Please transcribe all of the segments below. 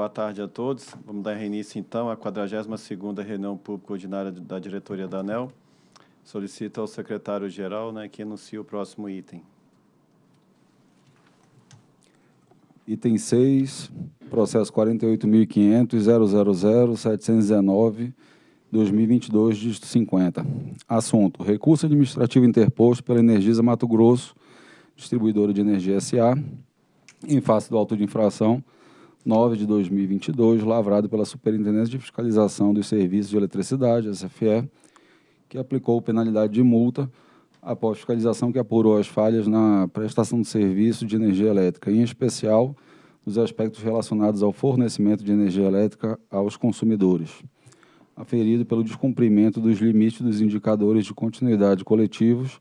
Boa tarde a todos. Vamos dar início, então, à 42ª reunião pública ordinária da diretoria da ANEL. Solicito ao secretário-geral né, que anuncie o próximo item. Item 6, processo 48.500.000.719.2022, dígito 50. Assunto, recurso administrativo interposto pela Energisa Mato Grosso, distribuidora de energia SA, em face do auto de infração 9 de 2022, lavrado pela Superintendência de Fiscalização dos Serviços de Eletricidade, SFE, que aplicou penalidade de multa após fiscalização que apurou as falhas na prestação de serviço de energia elétrica, em especial nos aspectos relacionados ao fornecimento de energia elétrica aos consumidores, aferido pelo descumprimento dos limites dos indicadores de continuidade coletivos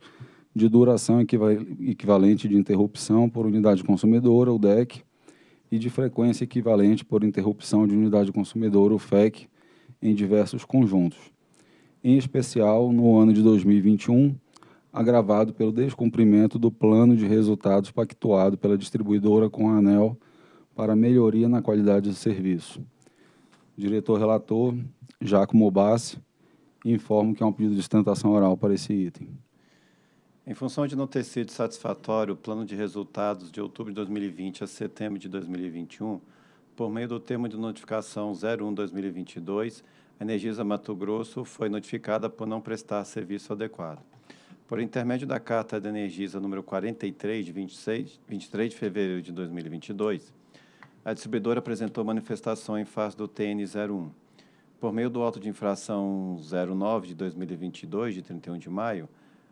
de duração equivalente de interrupção por unidade consumidora, o DEC, e de frequência equivalente por interrupção de unidade consumidora, o FEC, em diversos conjuntos. Em especial, no ano de 2021, agravado pelo descumprimento do plano de resultados pactuado pela distribuidora com a ANEL para melhoria na qualidade do serviço. Diretor-relator, Jacomo Bassi, informo que há um pedido de sustentação oral para esse item. Em função de não ter sido satisfatório o plano de resultados de outubro de 2020 a setembro de 2021, por meio do termo de notificação 01-2022, a Energisa Mato Grosso foi notificada por não prestar serviço adequado. Por intermédio da Carta da Energisa número 43, de 26, 23 de fevereiro de 2022, a distribuidora apresentou manifestação em face do TN 01. Por meio do auto de infração 09 de 2022, de 31 de maio,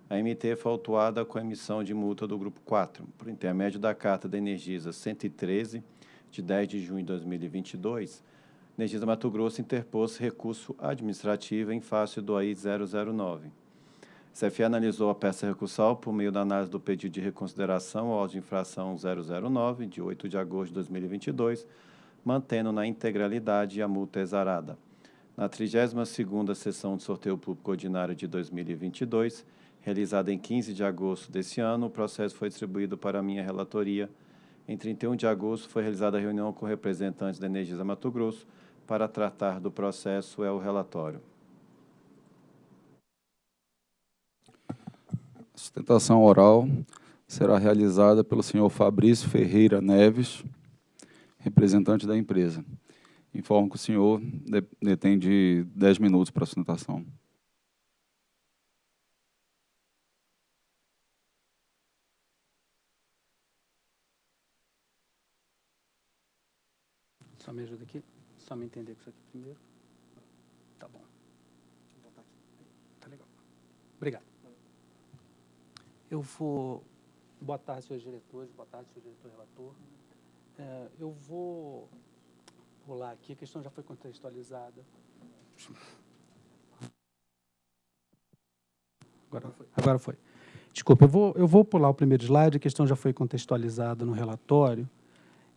a MT foi autuada com a emissão de multa do Grupo 4, por intermédio da Carta da Energisa 113, de 10 de junho de 2022, Energisa Mato Grosso interpôs recurso administrativo em face do AI 009. A CFE analisou a peça recursal por meio da análise do pedido de reconsideração ao de infração 009, de 8 de agosto de 2022, mantendo na integralidade a multa exarada. Na 32ª sessão de sorteio público ordinário de 2022, realizada em 15 de agosto desse ano, o processo foi distribuído para minha relatoria. Em 31 de agosto, foi realizada a reunião com representantes da Energisa Mato Grosso para tratar do processo, é o relatório. A sustentação oral será realizada pelo senhor Fabrício Ferreira Neves, representante da empresa. Informo que o senhor detém de 10 minutos para a sustentação. Só me ajuda aqui. Só me entender com isso aqui primeiro. Tá bom. Tá legal. Obrigado. Eu vou... Boa tarde, senhores diretores. Boa tarde, senhor diretor-relator. É, eu vou pular aqui. A questão já foi contextualizada. Agora foi. Agora foi. Desculpa, eu vou, eu vou pular o primeiro slide. A questão já foi contextualizada no relatório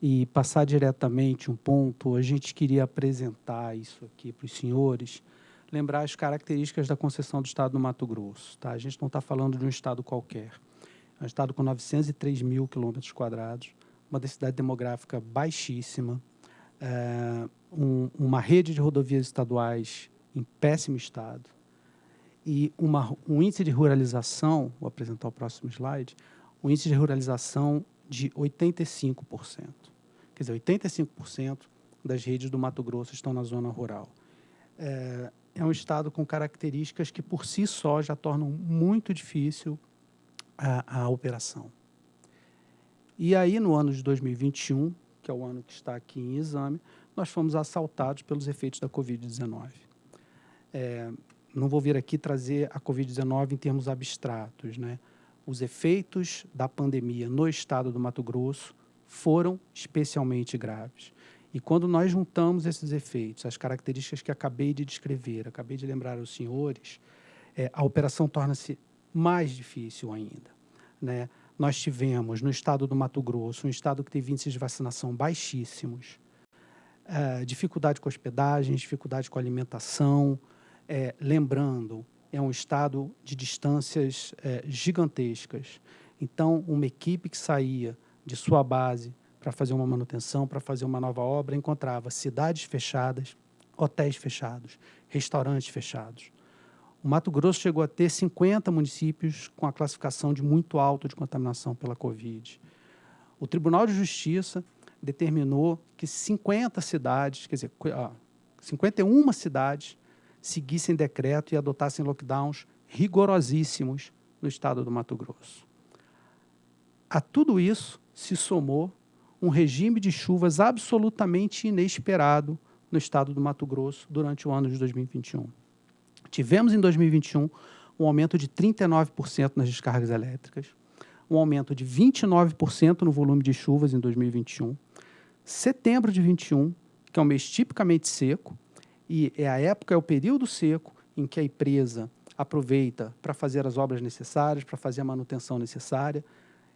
e passar diretamente um ponto, a gente queria apresentar isso aqui para os senhores, lembrar as características da concessão do Estado do Mato Grosso. Tá? A gente não está falando de um Estado qualquer. É um Estado com 903 mil quilômetros quadrados, uma densidade demográfica baixíssima, é, um, uma rede de rodovias estaduais em péssimo estado e uma, um índice de ruralização, vou apresentar o próximo slide, um índice de ruralização de 85%. Quer dizer, 85% das redes do Mato Grosso estão na zona rural. É, é, um estado com características que, por si só, já tornam muito difícil a, a operação. E aí, no ano de 2021, que é o ano que está aqui em exame, nós fomos assaltados pelos efeitos da Covid-19. É, não vou vir aqui trazer a Covid-19 em termos abstratos. Né? Os efeitos da pandemia no estado do Mato Grosso foram especialmente graves. E quando nós juntamos esses efeitos, as características que acabei de descrever, acabei de lembrar aos senhores, é, a operação torna-se mais difícil ainda. Né? Nós tivemos, no estado do Mato Grosso, um estado que teve índices de vacinação baixíssimos, é, dificuldade com hospedagem, dificuldade com alimentação, é, lembrando, é um estado de distâncias é, gigantescas. Então, uma equipe que saía de sua base para fazer uma manutenção, para fazer uma nova obra, encontrava cidades fechadas, hotéis fechados, restaurantes fechados. O Mato Grosso chegou a ter 50 municípios com a classificação de muito alto de contaminação pela Covid. O Tribunal de Justiça determinou que 50 cidades, quer dizer, 51 cidades seguissem decreto e adotassem lockdowns rigorosíssimos no estado do Mato Grosso. A tudo isso se somou um regime de chuvas absolutamente inesperado no estado do Mato Grosso durante o ano de 2021. Tivemos em 2021 um aumento de 39% nas descargas elétricas, um aumento de 29% no volume de chuvas em 2021. Setembro de 21, que é um mês tipicamente seco, e é a época, é o período seco em que a empresa aproveita para fazer as obras necessárias, para fazer a manutenção necessária.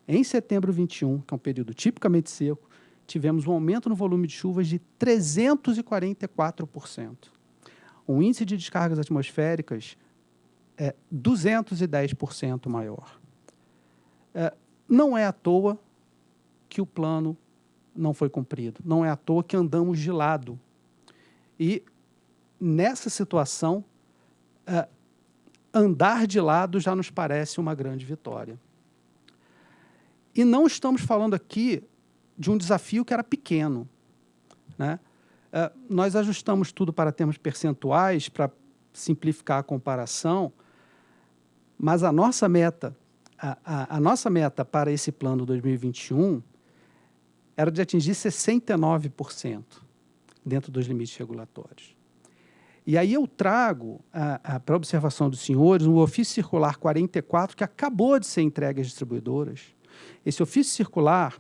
Em setembro 21, que é um período tipicamente seco, tivemos um aumento no volume de chuvas de 344%. O índice de descargas atmosféricas é 210% maior. É, não é à toa que o plano não foi cumprido, não é à toa que andamos de lado. E nessa situação, é, andar de lado já nos parece uma grande vitória. E não estamos falando aqui de um desafio que era pequeno. Né? É, nós ajustamos tudo para termos percentuais, para simplificar a comparação, mas a nossa meta, a, a, a nossa meta para esse plano 2021 era de atingir 69% dentro dos limites regulatórios. E aí eu trago para observação dos senhores um ofício circular 44 que acabou de ser entregue às distribuidoras. Esse ofício circular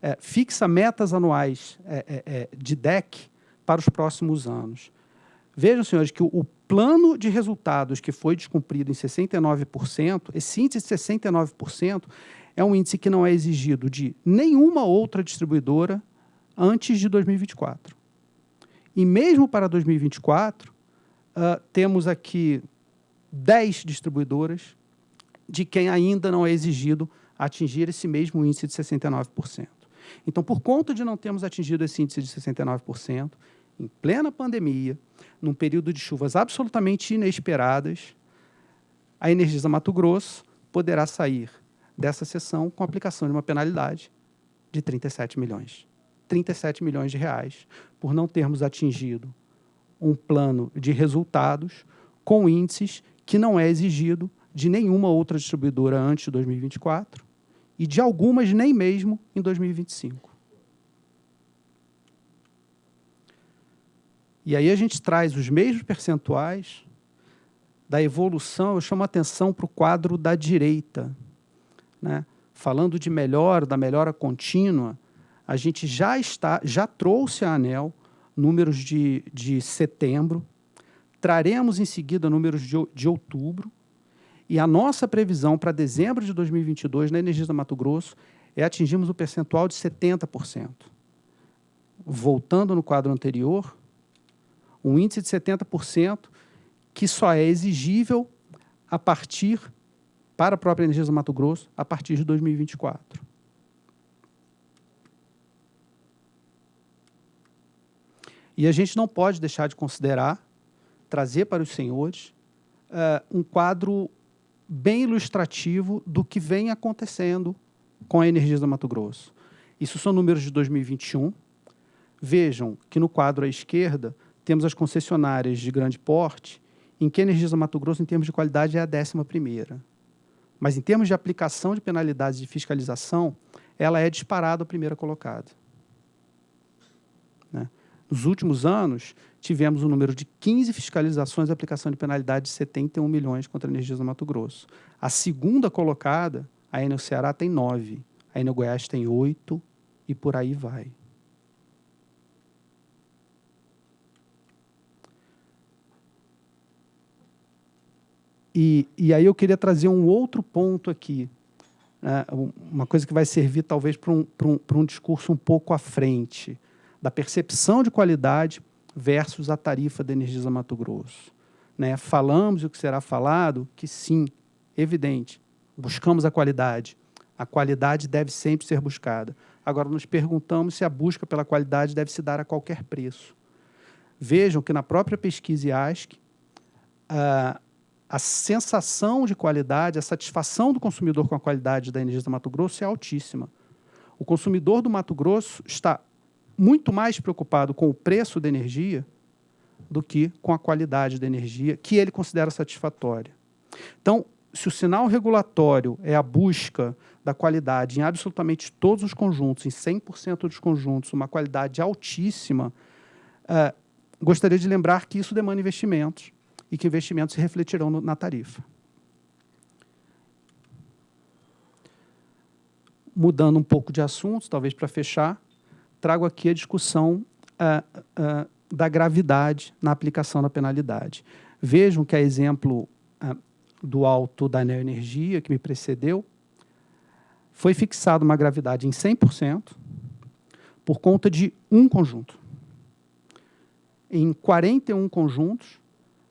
é, fixa metas anuais é, é, é de DEC para os próximos anos. Vejam, senhores, que o, o plano de resultados que foi descumprido em 69%, esse índice de 69% é um índice que não é exigido de nenhuma outra distribuidora antes de 2024. E mesmo para 2024, uh, temos aqui 10 distribuidoras de quem ainda não é exigido atingir esse mesmo índice de 69%. Então, por conta de não termos atingido esse índice de 69%, em plena pandemia, num período de chuvas absolutamente inesperadas, a Energisa Mato Grosso poderá sair dessa sessão com aplicação de uma penalidade de 37 milhões. 37 milhões de reais por não termos atingido um plano de resultados com índices que não é exigido de nenhuma outra distribuidora antes de 2024 e de algumas nem mesmo em 2025. E aí a gente traz os mesmos percentuais da evolução, eu chamo a atenção para o quadro da direita. Né? Falando de melhora, da melhora contínua, a gente já, está, já trouxe a ANEL números de, de setembro, traremos em seguida números de, de outubro, e a nossa previsão para dezembro de 2022 na Energisa Mato Grosso é atingirmos o percentual de 70%. Voltando no quadro anterior, um índice de 70% que só é exigível a partir, para a própria Energisa Mato Grosso, a partir de 2024. E a gente não pode deixar de considerar, trazer para os senhores, uh, um quadro bem ilustrativo do que vem acontecendo com a Energisa Mato Grosso. Isso são números de 2021. Vejam que no quadro à esquerda temos as concessionárias de grande porte, em que a Energisa Mato Grosso, em termos de qualidade, é a décima primeira. Mas em termos de aplicação de penalidades de fiscalização, ela é disparada a primeira colocada. Nos últimos anos, tivemos um número de 15 fiscalizações e aplicação de penalidade de 71 milhões contra a Energisa Mato Grosso. A segunda colocada, a Enel Ceará, tem 9, a Enel Goiás tem 8 e por aí vai. E, e aí eu queria trazer um outro ponto aqui, né, uma coisa que vai servir talvez para um, um, um discurso um pouco à frente da percepção de qualidade versus a tarifa da Energisa Mato Grosso. Né? Falamos o que será falado, que sim, evidente, buscamos a qualidade. A qualidade deve sempre ser buscada. Agora, nos perguntamos se a busca pela qualidade deve se dar a qualquer preço. Vejam que na própria pesquisa IASC, a, a sensação de qualidade, a satisfação do consumidor com a qualidade da energia do Mato Grosso é altíssima. O consumidor do Mato Grosso está muito mais preocupado com o preço da energia do que com a qualidade da energia, que ele considera satisfatória. Então, se o sinal regulatório é a busca da qualidade em absolutamente todos os conjuntos, em 100% dos conjuntos, uma qualidade altíssima, uh, gostaria de lembrar que isso demanda investimentos e que investimentos se refletirão no, na tarifa. Mudando um pouco de assunto, talvez para fechar, trago aqui a discussão uh, uh, da gravidade na aplicação da penalidade. Vejam que a exemplo uh, do alto da neoenergia, que me precedeu, foi fixada uma gravidade em 100% por conta de um conjunto. Em 41 conjuntos,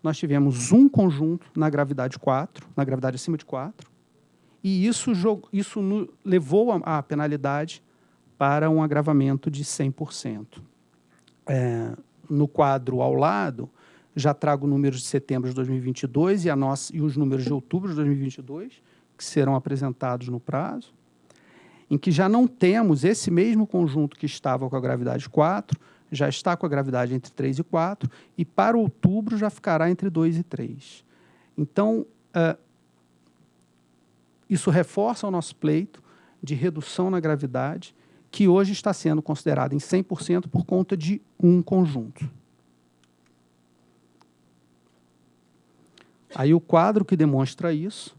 nós tivemos um conjunto na gravidade 4, na gravidade acima de 4, e isso, isso levou a, a penalidade para um agravamento de 100%. É, no quadro ao lado, já trago números de setembro de 2022 e, a nossa, e os números de outubro de 2022, que serão apresentados no prazo, em que já não temos esse mesmo conjunto que estava com a gravidade 4, já está com a gravidade entre 3 e 4, e para outubro já ficará entre 2 e 3. Então, uh, isso reforça o nosso pleito de redução na gravidade, que hoje está sendo considerado em 100% por conta de um conjunto. Aí o quadro que demonstra isso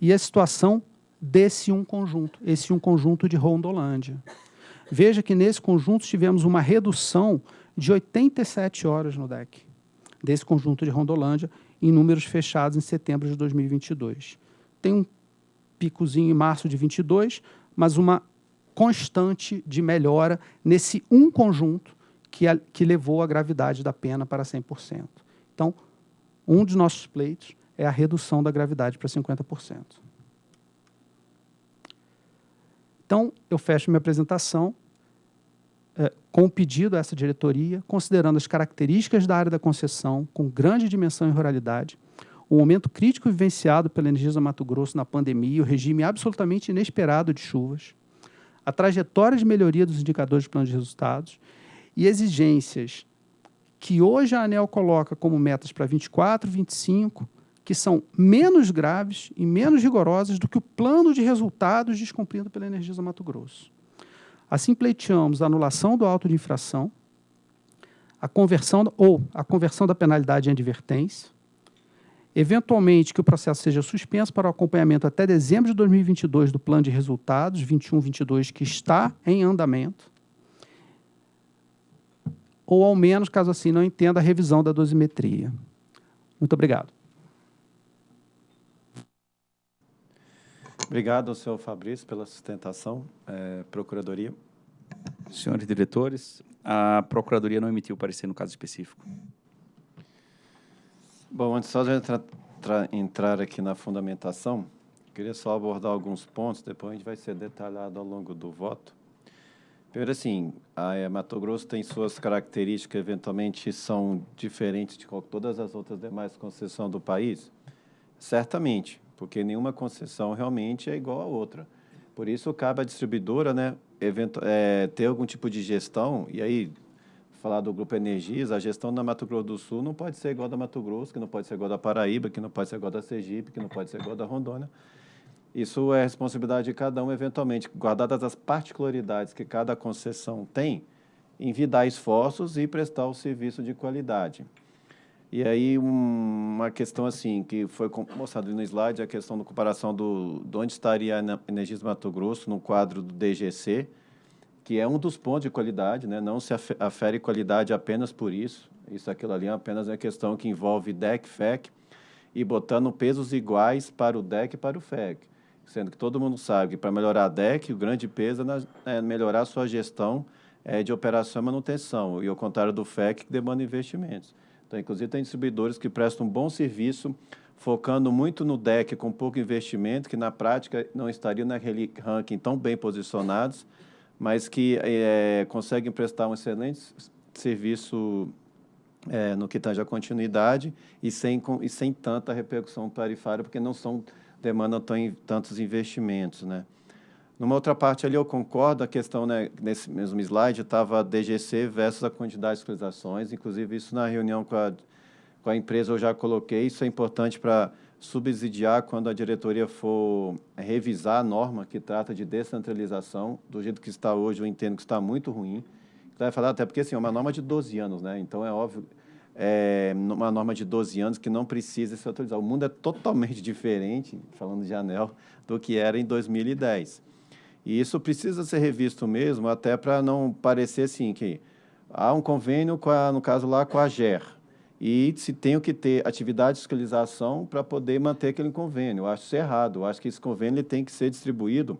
e a situação desse um conjunto, esse um conjunto de Rondolândia. Veja que nesse conjunto tivemos uma redução de 87 horas no deck, desse conjunto de Rondolândia, em números fechados em setembro de 2022. Tem um picozinho em março de 22, mas uma constante de melhora nesse um conjunto que, a, que levou a gravidade da pena para 100%. Então, um dos nossos pleitos é a redução da gravidade para 50%. Então, eu fecho minha apresentação é, com o pedido a essa diretoria, considerando as características da área da concessão, com grande dimensão e ruralidade, o momento crítico vivenciado pela Energisa Mato Grosso na pandemia, o regime absolutamente inesperado de chuvas, a trajetória de melhoria dos indicadores de plano de resultados e exigências que hoje a ANEL coloca como metas para 24, 25, que são menos graves e menos rigorosas do que o plano de resultados descumprido pela Energisa Mato Grosso. Assim, pleiteamos a anulação do auto de infração, a conversão ou a conversão da penalidade em advertência, eventualmente que o processo seja suspenso para o acompanhamento até dezembro de 2022 do plano de resultados 21-22 que está em andamento, ou ao menos, caso assim não entenda, a revisão da dosimetria. Muito obrigado. Obrigado ao senhor Fabrício pela sustentação. É, Procuradoria. Senhores diretores, a Procuradoria não emitiu parecer no caso específico. Bom, antes só de entrar, entrar aqui na fundamentação, queria só abordar alguns pontos, depois a gente vai ser detalhado ao longo do voto. Primeiro, assim, a é, Mato Grosso tem suas características, eventualmente são diferentes de todas as outras demais concessões do país? Certamente, porque nenhuma concessão realmente é igual a outra. Por isso, cabe à distribuidora né, evento, é, ter algum tipo de gestão, e aí, falar do Grupo Energias, a gestão da Mato Grosso do Sul não pode ser igual da Mato Grosso, que não pode ser igual da Paraíba, que não pode ser igual da Sergipe, que não pode ser igual da Rondônia. Isso é responsabilidade de cada um, eventualmente, guardadas as particularidades que cada concessão tem, envidar esforços e prestar o serviço de qualidade. E aí, um, uma questão assim, que foi mostrado no slide, a questão da comparação do, de onde estaria a Energias Mato Grosso no quadro do DGC, que é um dos pontos de qualidade, né? não se afere qualidade apenas por isso, isso aquilo ali é apenas uma questão que envolve DEC, FEC, e botando pesos iguais para o DEC e para o FEC sendo que todo mundo sabe que para melhorar a DEC, o grande peso é, melhorar a sua gestão é, de operação e manutenção, e ao contrário do FEC, que demanda investimentos. Então, inclusive, tem distribuidores que prestam um bom serviço, focando muito no DEC com pouco investimento, que na prática não estariam naquele ranking tão bem posicionados, mas que é, conseguem prestar um excelente serviço é, no que tange a continuidade e sem, e sem tanta repercussão tarifária, porque não são demandam tantos investimentos, né? Numa outra parte ali eu concordo, a questão, né, nesse mesmo slide, estava a DGC versus a quantidade de fiscalizações, inclusive isso na reunião com a, com a empresa eu já coloquei, isso é importante para subsidiar quando a diretoria for revisar a norma que trata de descentralização, do jeito que está hoje, eu entendo que está muito ruim. Vai falar até porque assim, é uma norma de 12 anos, né? Então é óbvio, é uma norma de 12 anos que não precisa se atualizar. O mundo é totalmente diferente, falando de anel, do que era em 2010. E isso precisa ser revisto mesmo, até para não parecer assim que há um convênio, a, no caso lá, com a GER, e se tem que ter atividade de fiscalização para poder manter aquele convênio. Eu acho isso errado. Eu acho que esse convênio tem que ser distribuído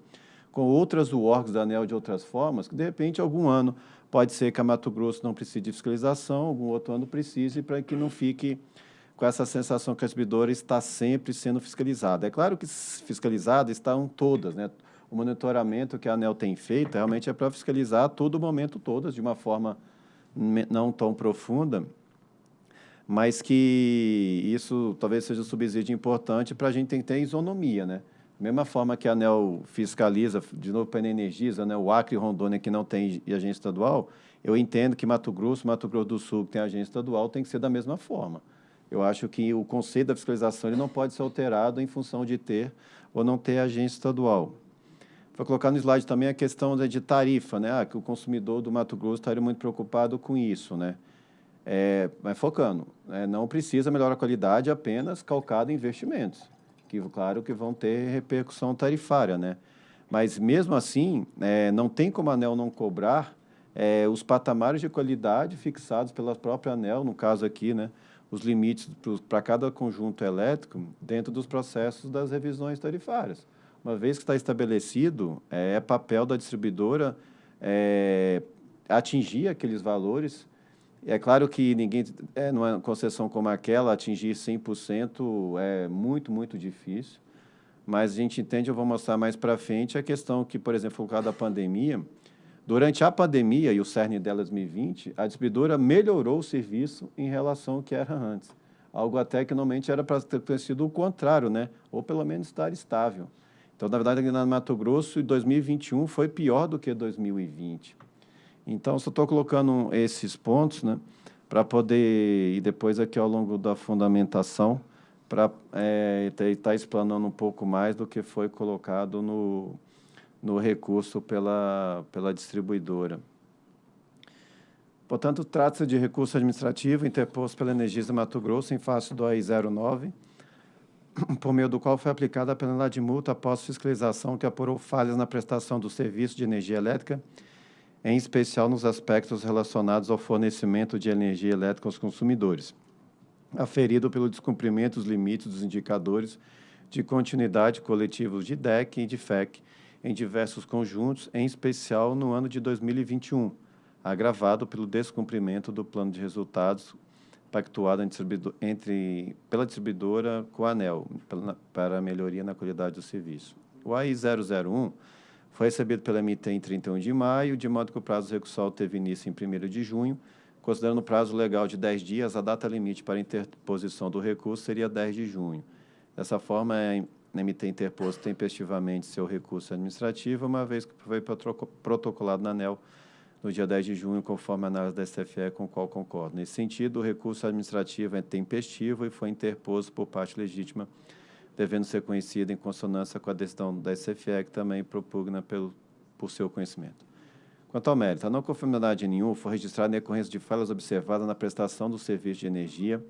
com outras órgãos da ANEL de outras formas, que de repente algum ano pode ser que a Mato Grosso não precise de fiscalização, algum outro ano precise, para que não fique com essa sensação que a distribuidora está sempre sendo fiscalizada. É claro que fiscalizadas estão todas, né? O monitoramento que a ANEL tem feito realmente é para fiscalizar todo o momento todas, de uma forma não tão profunda, mas que isso talvez seja um subsídio importante para a gente ter isonomia, né? Mesma forma que a ANEL fiscaliza, de novo para a Energisa, né, o Acre e Rondônia, que não tem agência estadual, eu entendo que Mato Grosso, Mato Grosso do Sul, que tem agência estadual, tem que ser da mesma forma. Eu acho que o conceito da fiscalização ele não pode ser alterado em função de ter ou não ter agência estadual. Vou colocar no slide também a questão de tarifa, né? Ah, que o consumidor do Mato Grosso estaria muito preocupado com isso, né? É, mas focando, é, não precisa melhorar a qualidade apenas calcado em investimentos, que claro que vão ter repercussão tarifária, né? Mas mesmo assim, é, não tem como a ANEL não cobrar é, os patamares de qualidade fixados pela própria ANEL, no caso aqui, né? Os limites para cada conjunto elétrico dentro dos processos das revisões tarifárias. Uma vez que está estabelecido, é, é papel da distribuidora é, atingir aqueles valores é claro que ninguém, é, numa concessão como aquela, atingir 100% é muito, muito difícil, mas a gente entende, eu vou mostrar mais para frente, a questão que, por exemplo, por causa da pandemia, durante a pandemia e o cerne dela 2020, a distribuidora melhorou o serviço em relação ao que era antes. Algo até que normalmente era para ter sido o contrário, né? ou pelo menos estar estável. Então, na verdade, aqui no Mato Grosso, 2021 foi pior do que 2020. Então, só estou colocando esses pontos, né, para poder, e depois aqui ao longo da fundamentação, para é, estar tá explanando um pouco mais do que foi colocado no, no recurso pela, pela distribuidora. Portanto, trata-se de recurso administrativo interposto pela Energisa Mato Grosso em face do AI09, por meio do qual foi aplicada a penalidade de multa após fiscalização que apurou falhas na prestação do serviço de energia elétrica em especial nos aspectos relacionados ao fornecimento de energia elétrica aos consumidores, aferido pelo descumprimento dos limites dos indicadores de continuidade coletivos de DEC e de FEC em diversos conjuntos, em especial no ano de 2021, agravado pelo descumprimento do plano de resultados pactuado entre, pela distribuidora com a ANEL, para melhoria na qualidade do serviço. O AI 001 foi recebido pela MT em 31 de maio, de modo que o prazo recursal teve início em 1 de junho. Considerando o prazo legal de 10 dias, a data limite para interposição do recurso seria 10 de junho. Dessa forma, a MT interpôs tempestivamente seu recurso administrativo, uma vez que foi protocolado na ANEL no dia 10 de junho, conforme a análise da STFE, com qual concordo. Nesse sentido, o recurso administrativo é tempestivo e foi interposto por parte legítima devendo ser conhecida em consonância com a decisão da SFE, que também propugna pelo, por seu conhecimento. Quanto ao mérito, a não conformidade nenhuma foi registrada em decorrência de falhas observadas na prestação do serviço de energia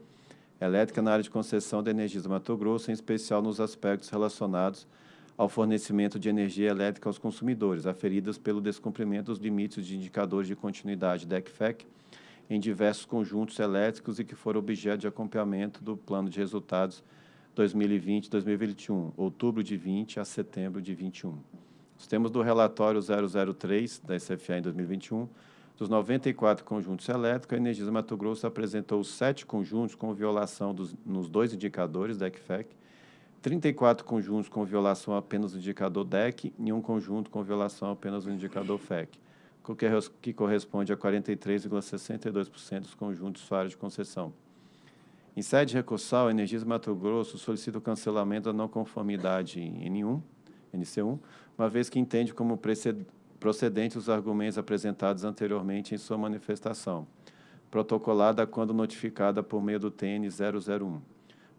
elétrica na área de concessão da energia do Mato Grosso, em especial nos aspectos relacionados ao fornecimento de energia elétrica aos consumidores, aferidas pelo descumprimento dos limites de indicadores de continuidade da ECFEC em diversos conjuntos elétricos e que foram objeto de acompanhamento do plano de resultados 2020 2021, outubro de 20 a setembro de 21. Os termos do relatório 003 da SFA em 2021, dos 94 conjuntos elétricos, a Energisa Mato Grosso apresentou sete conjuntos com violação dos, nos dois indicadores da ECFEC, 34 conjuntos com violação apenas do indicador DEC e um conjunto com violação apenas do indicador FEC. que corresponde a 43,62% dos conjuntos usuários de concessão. Em sede recursal, a Energisa Mato Grosso solicita o cancelamento da não conformidade em N1, NC1, uma vez que entende como procedente os argumentos apresentados anteriormente em sua manifestação, protocolada quando notificada por meio do TN 001.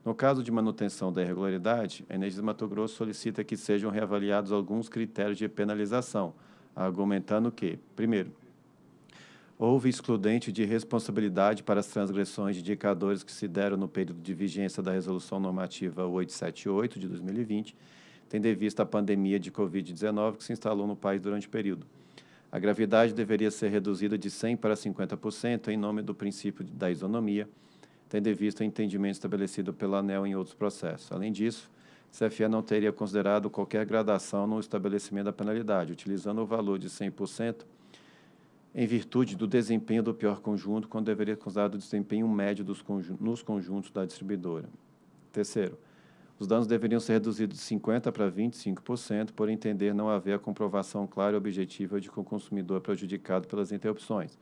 No caso de manutenção da irregularidade, a Energisa Mato Grosso solicita que sejam reavaliados alguns critérios de penalização, argumentando que, primeiro, houve excludente de responsabilidade para as transgressões de indicadores que se deram no período de vigência da Resolução Normativa 878 de 2020, tendo em vista a pandemia de Covid-19 que se instalou no país durante o período. A gravidade deveria ser reduzida de 100% para 50% em nome do princípio da isonomia, tendo em vista o entendimento estabelecido pela ANEL em outros processos. Além disso, CFE não teria considerado qualquer gradação no estabelecimento da penalidade, utilizando o valor de 100% em virtude do desempenho do pior conjunto, quando deveria considerar o desempenho médio dos conjun nos conjuntos da distribuidora. Terceiro, os danos deveriam ser reduzidos de 50% para 25%, por entender não haver a comprovação clara e objetiva de que o consumidor é prejudicado pelas interrupções.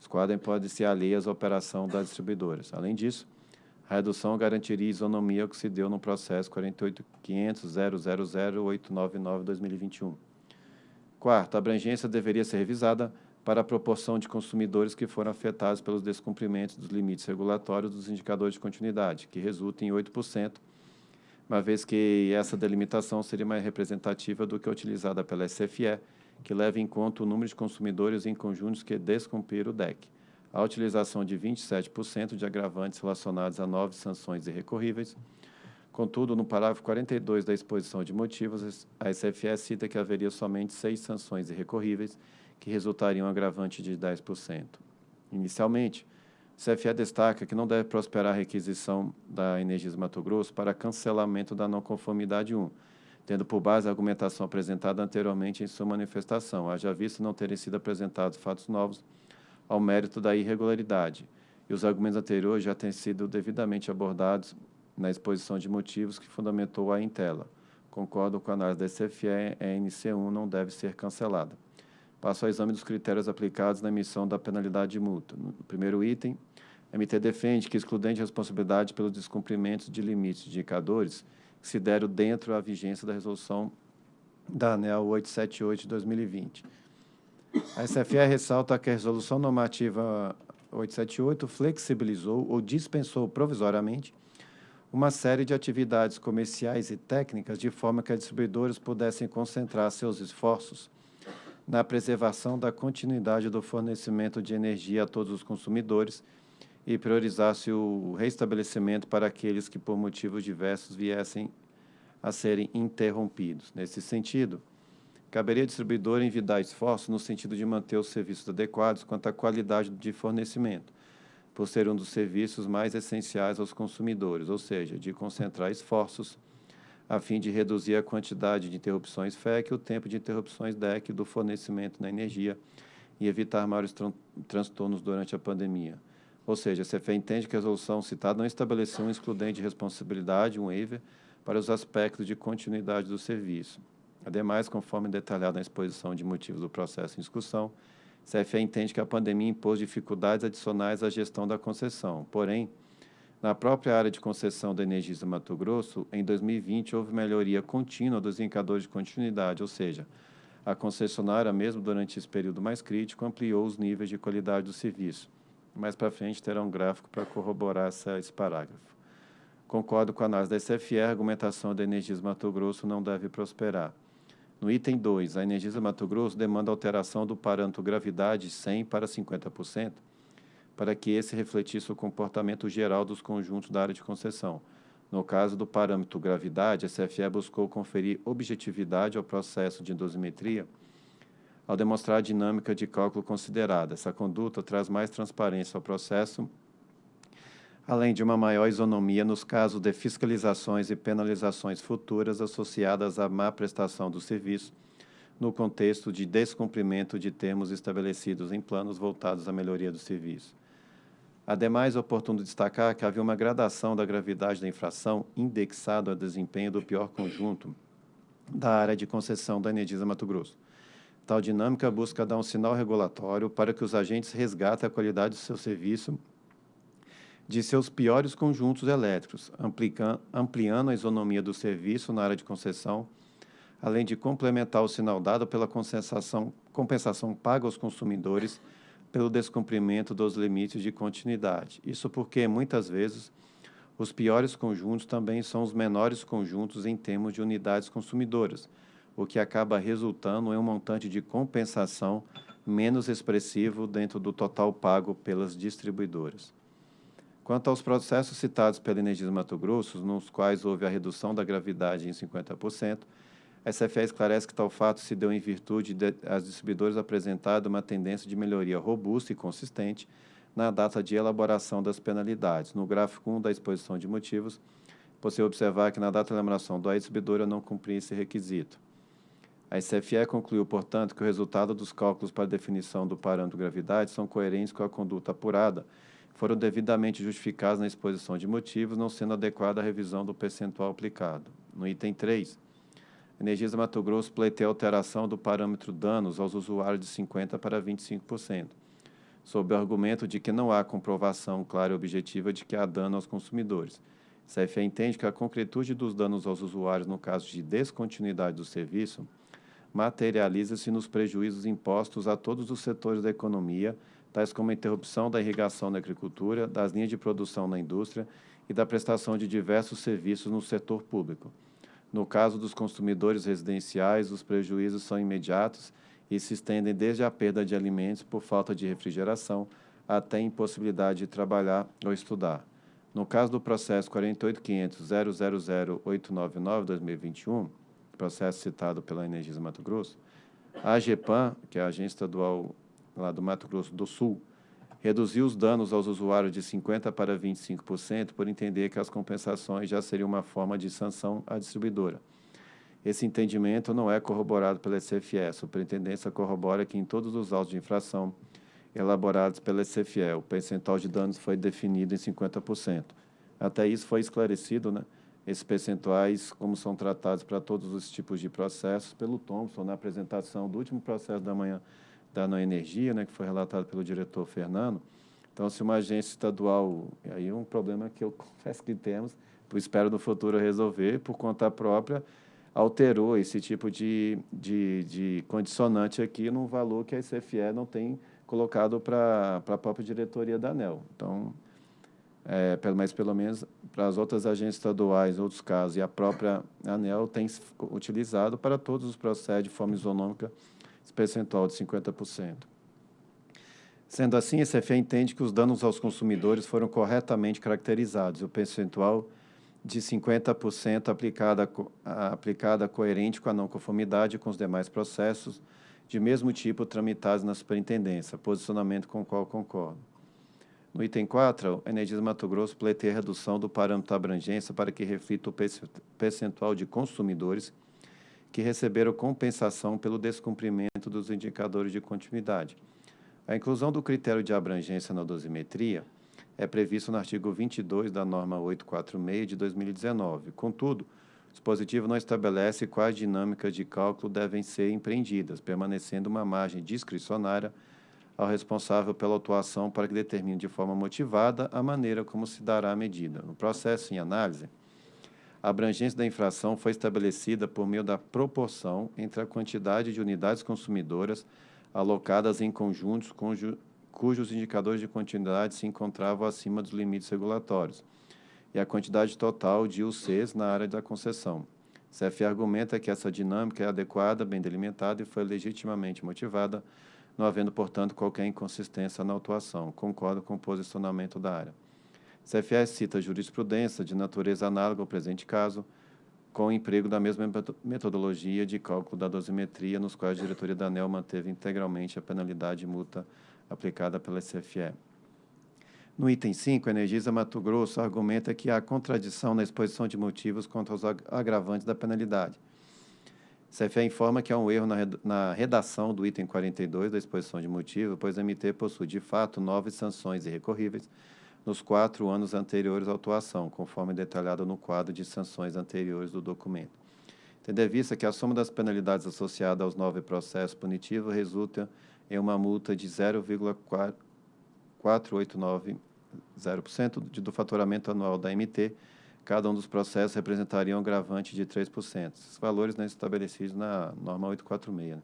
Os quadros podem ser alheias à operação das distribuidoras. Além disso, a redução garantiria isonomia que se deu no processo 48.500.000.899-2021. Quarto, a abrangência deveria ser revisada para a proporção de consumidores que foram afetados pelos descumprimentos dos limites regulatórios dos indicadores de continuidade, que resulta em 8%, uma vez que essa delimitação seria mais representativa do que a utilizada pela SFE, que leva em conta o número de consumidores em conjuntos que descumpriram o DEC a utilização de 27% de agravantes relacionados a nove sanções irrecorríveis. Contudo, no parágrafo 42 da exposição de motivos, a SFE cita que haveria somente seis sanções irrecorríveis, que resultariam um agravante de 10%. Inicialmente, a CFE destaca que não deve prosperar a requisição da Energisa Mato Grosso para cancelamento da não conformidade 1, tendo por base a argumentação apresentada anteriormente em sua manifestação, haja visto não terem sido apresentados fatos novos ao mérito da irregularidade, e os argumentos anteriores já têm sido devidamente abordados na exposição de motivos que fundamentou a Intela. Concordo com a análise da SFE, a NC1 não deve ser cancelada. Passo ao exame dos critérios aplicados na emissão da penalidade de multa. No primeiro item, a MT defende que excludente de responsabilidade pelos descumprimentos de limites de indicadores que se deram dentro da vigência da resolução da ANEL 878 de 2020 a SFE ressalta que a Resolução Normativa 878 flexibilizou ou dispensou provisoriamente uma série de atividades comerciais e técnicas de forma que as distribuidoras pudessem concentrar seus esforços na preservação da continuidade do fornecimento de energia a todos os consumidores e priorizasse o restabelecimento para aqueles que, por motivos diversos, viessem a serem interrompidos. Nesse sentido, Caberia ao distribuidor envidar esforços no sentido de manter os serviços adequados quanto à qualidade de fornecimento, por ser um dos serviços mais essenciais aos consumidores, ou seja, de concentrar esforços a fim de reduzir a quantidade de interrupções FEC e o tempo de interrupções DEC do fornecimento da energia e evitar maiores tran transtornos durante a pandemia. Ou seja, a CFE entende que a resolução citada não estabeleceu um excludente de responsabilidade, um waiver, para os aspectos de continuidade do serviço. Ademais, conforme detalhado na exposição de motivos do processo em discussão, CFE entende que a pandemia impôs dificuldades adicionais à gestão da concessão. Porém, na própria área de concessão da Energisa Mato Grosso, em 2020 houve melhoria contínua dos indicadores de continuidade, ou seja, a concessionária, mesmo durante esse período mais crítico, ampliou os níveis de qualidade do serviço. Mais para frente terá um gráfico para corroborar essa, esse parágrafo. Concordo com a análise da SFE, a argumentação da Energisa Mato Grosso não deve prosperar. No item 2, a Energisa Mato Grosso demanda alteração do parâmetro gravidade 100 para 50%, para que esse refletisse o comportamento geral dos conjuntos da área de concessão. No caso do parâmetro gravidade, a CFE buscou conferir objetividade ao processo de dosimetria ao demonstrar a dinâmica de cálculo considerada. Essa conduta traz mais transparência ao processo além de uma maior isonomia nos casos de fiscalizações e penalizações futuras associadas à má prestação do serviço, no contexto de descumprimento de termos estabelecidos em planos voltados à melhoria do serviço. Ademais, é oportuno destacar que havia uma gradação da gravidade da infração indexado ao desempenho do pior conjunto da área de concessão da Energisa Mato Grosso. Tal dinâmica busca dar um sinal regulatório para que os agentes resgatem a qualidade do seu serviço de seus piores conjuntos elétricos, ampliando a isonomia do serviço na área de concessão, além de complementar o sinal dado pela compensação paga aos consumidores pelo descumprimento dos limites de continuidade. Isso porque, muitas vezes, os piores conjuntos também são os menores conjuntos em termos de unidades consumidoras, o que acaba resultando em um montante de compensação menos expressivo dentro do total pago pelas distribuidoras. Quanto aos processos citados pela Energisa Mato Grosso, nos quais houve a redução da gravidade em 50%, a SFE esclarece que tal fato se deu em virtude de as distribuidoras apresentado uma tendência de melhoria robusta e consistente na data de elaboração das penalidades. No gráfico 1 da exposição de motivos, possível observar que na data de elaboração do a distribuidora não cumpria esse requisito. A SFE concluiu, portanto, que o resultado dos cálculos para definição do parâmetro de gravidade são coerentes com a conduta apurada, foram devidamente justificados na exposição de motivos, não sendo adequada a revisão do percentual aplicado. No item 3, Energisa Mato Grosso pleiteia alteração do parâmetro danos aos usuários de 50% para 25%, sob o argumento de que não há comprovação clara e objetiva de que há dano aos consumidores. CFE entende que a concretude dos danos aos usuários no caso de descontinuidade do serviço materializa-se nos prejuízos impostos a todos os setores da economia, tais como a interrupção da irrigação na agricultura, das linhas de produção na indústria e da prestação de diversos serviços no setor público. No caso dos consumidores residenciais, os prejuízos são imediatos e se estendem desde a perda de alimentos por falta de refrigeração até impossibilidade de trabalhar ou estudar. No caso do processo 48500000899-2021, processo citado pela Energisa Mato Grosso, a AGEPAN, que é a Agência Estadual lá do Mato Grosso do Sul, reduziu os danos aos usuários de 50% para 25% por entender que as compensações já seriam uma forma de sanção à distribuidora. Esse entendimento não é corroborado pela SFE. A superintendência corrobora que em todos os autos de infração elaborados pela SFE, o percentual de danos foi definido em 50%. Até isso foi esclarecido, né? Esses percentuais, como são tratados para todos os tipos de processos, pelo Thompson, na apresentação do último processo da manhã da Não Energia, né, que foi relatado pelo diretor Fernando. Então, se uma agência estadual, aí é um problema que eu confesso que temos, espero no futuro resolver, por conta própria, alterou esse tipo de, de, de condicionante aqui num valor que a CFE não tem colocado para a própria diretoria da ANEL. Então, é, mas pelo menos para as outras agências estaduais, outros casos, e a própria ANEL tem utilizado para todos os processos de forma isonômica esse percentual de 50%. Sendo assim, a CFE entende que os danos aos consumidores foram corretamente caracterizados o percentual de 50% aplicada, aplicada coerente com a não conformidade com os demais processos de mesmo tipo tramitados na superintendência, posicionamento com o qual concordo. No item 4, a Energisa Mato Grosso pleiteia redução do parâmetro abrangência para que reflita o percentual de consumidores que receberam compensação pelo descumprimento dos indicadores de continuidade. A inclusão do critério de abrangência na dosimetria é previsto no artigo 22 da norma 846 de 2019. Contudo, o dispositivo não estabelece quais dinâmicas de cálculo devem ser empreendidas, permanecendo uma margem discricionária ao responsável pela atuação para que determine de forma motivada a maneira como se dará a medida. No processo em análise, a abrangência da infração foi estabelecida por meio da proporção entre a quantidade de unidades consumidoras alocadas em conjuntos cujo, cujos indicadores de continuidade se encontravam acima dos limites regulatórios e a quantidade total de UCs na área da concessão. CF argumenta que essa dinâmica é adequada, bem delimitada e foi legitimamente motivada, não havendo, portanto, qualquer inconsistência na atuação. Concordo com o posicionamento da área. CFS cita jurisprudência de natureza análoga ao presente caso, com emprego da mesma metodologia de cálculo da dosimetria, nos quais a diretoria da ANEL manteve integralmente a penalidade multa aplicada pela CFE. No item 5, a Energisa Mato Grosso argumenta que há contradição na exposição de motivos contra os agravantes da penalidade. CFE informa que há um erro na redação do item 42 da exposição de motivos, pois a MT possui, de fato, nove sanções irrecorríveis, nos quatro anos anteriores à autuação, conforme detalhado no quadro de sanções anteriores do documento. tendo em vista que a soma das penalidades associadas aos nove processos punitivos resulta em uma multa de 0,4890% do faturamento anual da MT, cada um dos processos representaria um agravante de 3%. Esses valores né, estabelecidos na norma 846. Né?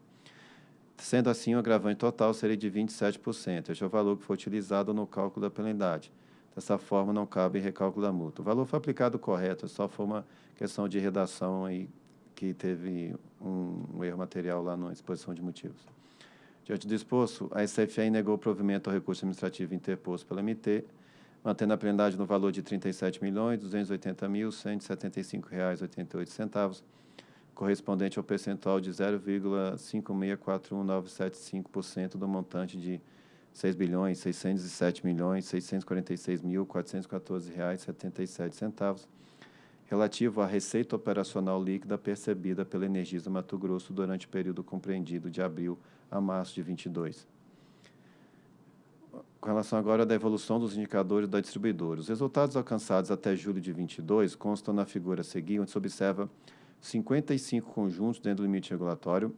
Sendo assim, o agravante total seria de 27%. Este é o valor que foi utilizado no cálculo da penalidade. Dessa forma, não cabe recálculo da multa. O valor foi aplicado correto, só foi uma questão de redação aí que teve um, um erro material lá na exposição de motivos. Diante do exposto, a SFA negou o provimento ao recurso administrativo interposto pela MT, mantendo a penalidade no valor de R$ 37.280.175,88, correspondente ao percentual de 0,5641975% do montante de R$ 6 bilhões 607 milhões 646 mil 414 reais 77 centavos relativo à receita operacional líquida percebida pela Energisa Mato Grosso durante o período compreendido de abril a março de 22. Com relação agora à evolução dos indicadores da distribuidora, os resultados alcançados até julho de 22 constam na figura a seguir, onde se observa 55 conjuntos dentro do limite regulatório,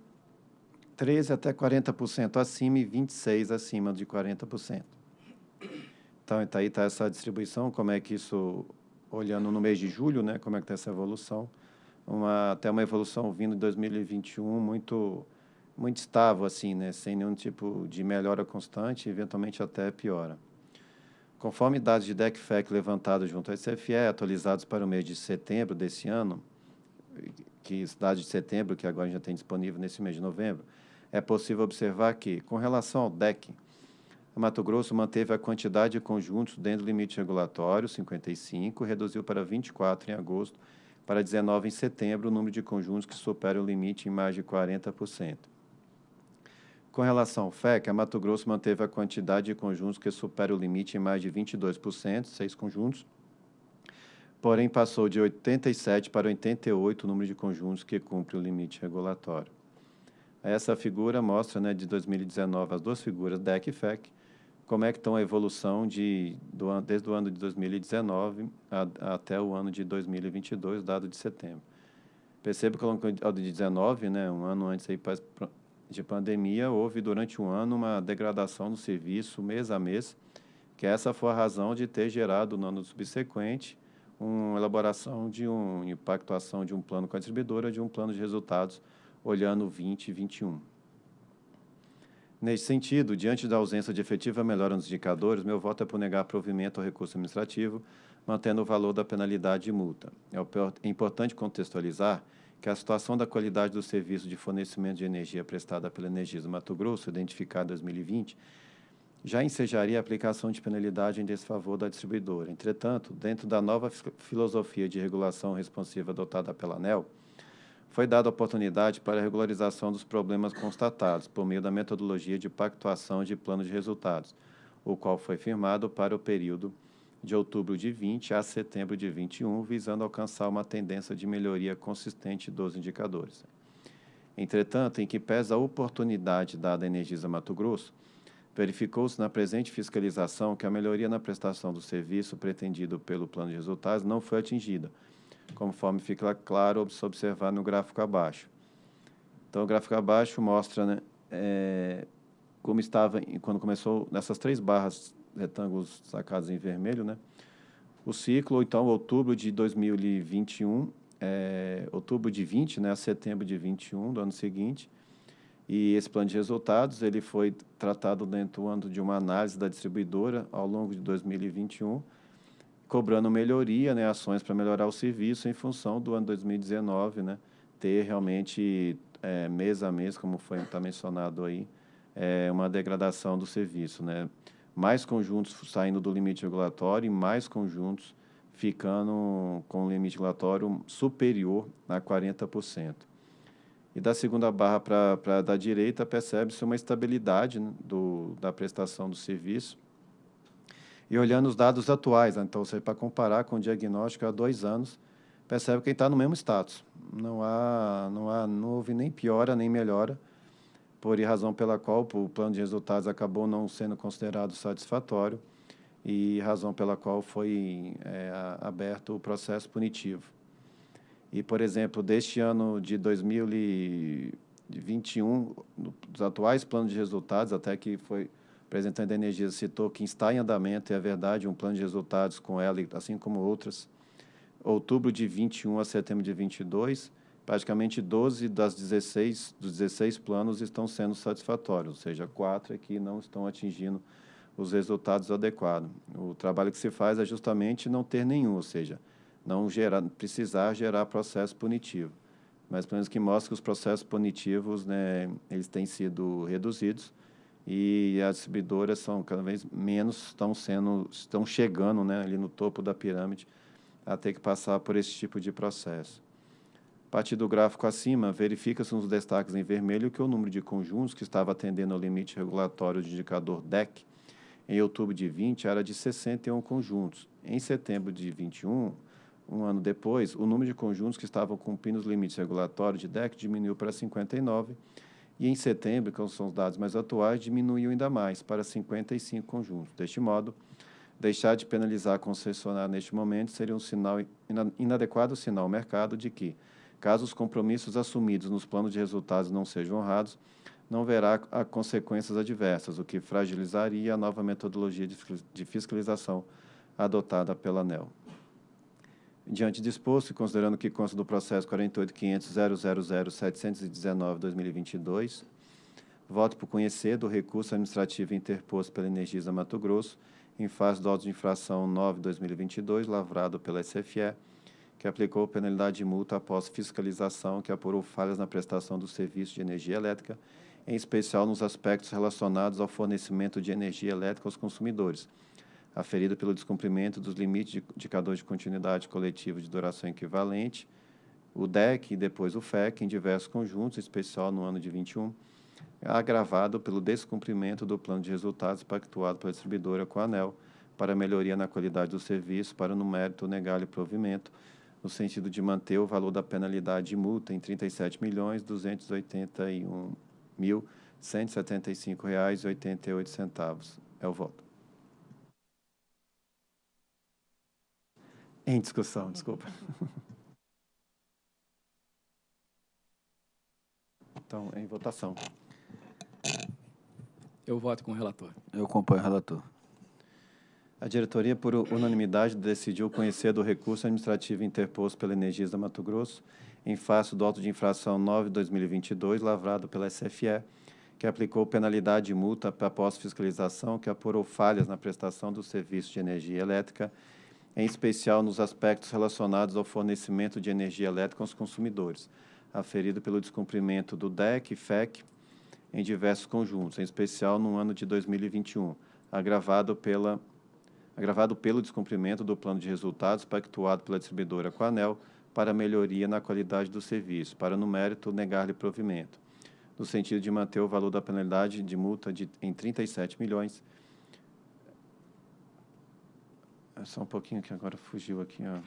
13 até 40% acima e 26 acima de 40%. Então, tá aí está essa distribuição, como é que isso, olhando no mês de julho, né, como é que está essa evolução, uma, até uma evolução vindo de 2021 muito muito estável, assim, né, sem nenhum tipo de melhora constante, eventualmente até piora. Conforme dados de DECFEC levantados junto à SFE, atualizados para o mês de setembro desse ano, que dados de setembro, que agora já tem disponível nesse mês de novembro, é possível observar que, com relação ao DEC, a Mato Grosso manteve a quantidade de conjuntos dentro do limite regulatório, 55, reduziu para 24 em agosto, para 19 em setembro, o número de conjuntos que supera o limite em mais de 40%. Com relação ao FEC, a Mato Grosso manteve a quantidade de conjuntos que supera o limite em mais de 22%, seis conjuntos, porém passou de 87 para 88 o número de conjuntos que cumpre o limite regulatório. Essa figura mostra, né, de 2019, as duas figuras, DEC e FEC, como é que estão a evolução de, do, desde o ano de 2019 a, até o ano de 2022, dado de setembro. Perceba que ao de 19, né, um ano antes aí de pandemia, houve durante um ano uma degradação do serviço mês a mês, que essa foi a razão de ter gerado no ano subsequente uma elaboração de um impactuação de um plano com a distribuidora, de um plano de resultados olhando 20 e 21. Neste sentido, diante da ausência de efetiva melhora nos indicadores, meu voto é por negar provimento ao recurso administrativo, mantendo o valor da penalidade de multa. É importante contextualizar que a situação da qualidade do serviço de fornecimento de energia prestada pela Energisa Mato Grosso, identificada em 2020, já ensejaria a aplicação de penalidade em desfavor da distribuidora. Entretanto, dentro da nova filosofia de regulação responsiva adotada pela ANEL, foi dada oportunidade para a regularização dos problemas constatados por meio da metodologia de pactuação de plano de resultados, o qual foi firmado para o período de outubro de 20 a setembro de 21, visando alcançar uma tendência de melhoria consistente dos indicadores. Entretanto, em que pesa a oportunidade dada à Energisa Mato Grosso, verificou-se na presente fiscalização que a melhoria na prestação do serviço pretendido pelo plano de resultados não foi atingida, conforme fica claro se observar no gráfico abaixo. Então, o gráfico abaixo mostra né, é, como estava quando começou nessas três barras retângulos sacados em vermelho, né? O ciclo, então, outubro de 2021, é, outubro de 20, né, a setembro de 21 do ano seguinte, e esse plano de resultados ele foi tratado dentro do ano de uma análise da distribuidora ao longo de 2021, cobrando melhoria, né, ações para melhorar o serviço em função do ano 2019, né, ter realmente é, mês a mês, como foi tá mencionado aí, é, uma degradação do serviço, né, mais conjuntos saindo do limite regulatório e mais conjuntos ficando com o limite regulatório superior a 40%. E da segunda barra para a da direita, percebe-se uma estabilidade né, do, da prestação do serviço, e olhando os dados atuais, né, então, para comparar com o diagnóstico há dois anos, percebe que está no mesmo status. Não, há, não, há, não houve nem piora nem melhora, por razão pela qual o plano de resultados acabou não sendo considerado satisfatório e razão pela qual foi é, aberto o processo punitivo. E, por exemplo, deste ano de 2021, dos atuais planos de resultados, até que foi representante da Energia citou que está em andamento, e é verdade, um plano de resultados com ela, assim como outras, outubro de 21 a setembro de 22, praticamente 12 das 16, dos 16 planos estão sendo satisfatórios, ou seja, quatro aqui não estão atingindo os resultados adequados. O trabalho que se faz é justamente não ter nenhum, ou seja, não gerar, precisar gerar processo punitivo. Mas pelo menos que mostra que os processos punitivos, né, eles têm sido reduzidos e as distribuidoras são cada vez menos estão sendo estão chegando, né, ali no topo da pirâmide a ter que passar por esse tipo de processo. A partir do gráfico acima, verifica-se nos destaques em vermelho que o número de conjuntos que estava atendendo ao limite regulatório de indicador DEC em outubro de 20 era de 61 conjuntos. Em setembro de 21, um ano depois, o número de conjuntos que estavam cumprindo os limites regulatórios de DEC diminuiu para 59 e em setembro, que são os dados mais atuais, diminuiu ainda mais para 55 conjuntos. Deste modo, deixar de penalizar a concessionária neste momento seria um sinal inadequado sinal ao mercado de que, caso os compromissos assumidos nos planos de resultados não sejam honrados, não verá consequências adversas, o que fragilizaria a nova metodologia de fiscalização adotada pela ANEL. Diante disposto e considerando que consta do processo 48.500.000.719.2022, voto por conhecer do recurso administrativo interposto pela Energisa Mato Grosso em fase do auto de infração 9-2022, lavrado pela SFE, que aplicou penalidade de multa após fiscalização que apurou falhas na prestação do serviço de energia elétrica em especial nos aspectos relacionados ao fornecimento de energia elétrica aos consumidores, aferido pelo descumprimento dos limites de indicador de continuidade coletiva de duração equivalente, o DEC e depois o FEC, em diversos conjuntos, em especial no ano de 21, agravado pelo descumprimento do plano de resultados pactuado pela distribuidora com a ANEL para melhoria na qualidade do serviço, para no mérito negar-lhe provimento, no sentido de manter o valor da penalidade de multa em R$ 37.281 R$ 1.175,88. É o voto. Em discussão, desculpa. Então, em votação. Eu voto com o relator. Eu acompanho o relator. A diretoria, por unanimidade, decidiu conhecer do recurso administrativo interposto pela Energisa Mato Grosso em face do auto de infração 9-2022, lavrado pela SFE, que aplicou penalidade e multa para pós-fiscalização que apurou falhas na prestação do serviço de energia elétrica, em especial nos aspectos relacionados ao fornecimento de energia elétrica aos consumidores, aferido pelo descumprimento do DEC e FEC em diversos conjuntos, em especial no ano de 2021, agravado, pela, agravado pelo descumprimento do plano de resultados pactuado pela distribuidora com a ANEL, para melhoria na qualidade do serviço, para, no mérito, negar-lhe provimento, no sentido de manter o valor da penalidade de multa de, em 37 milhões. É só um pouquinho que agora fugiu aqui, ó.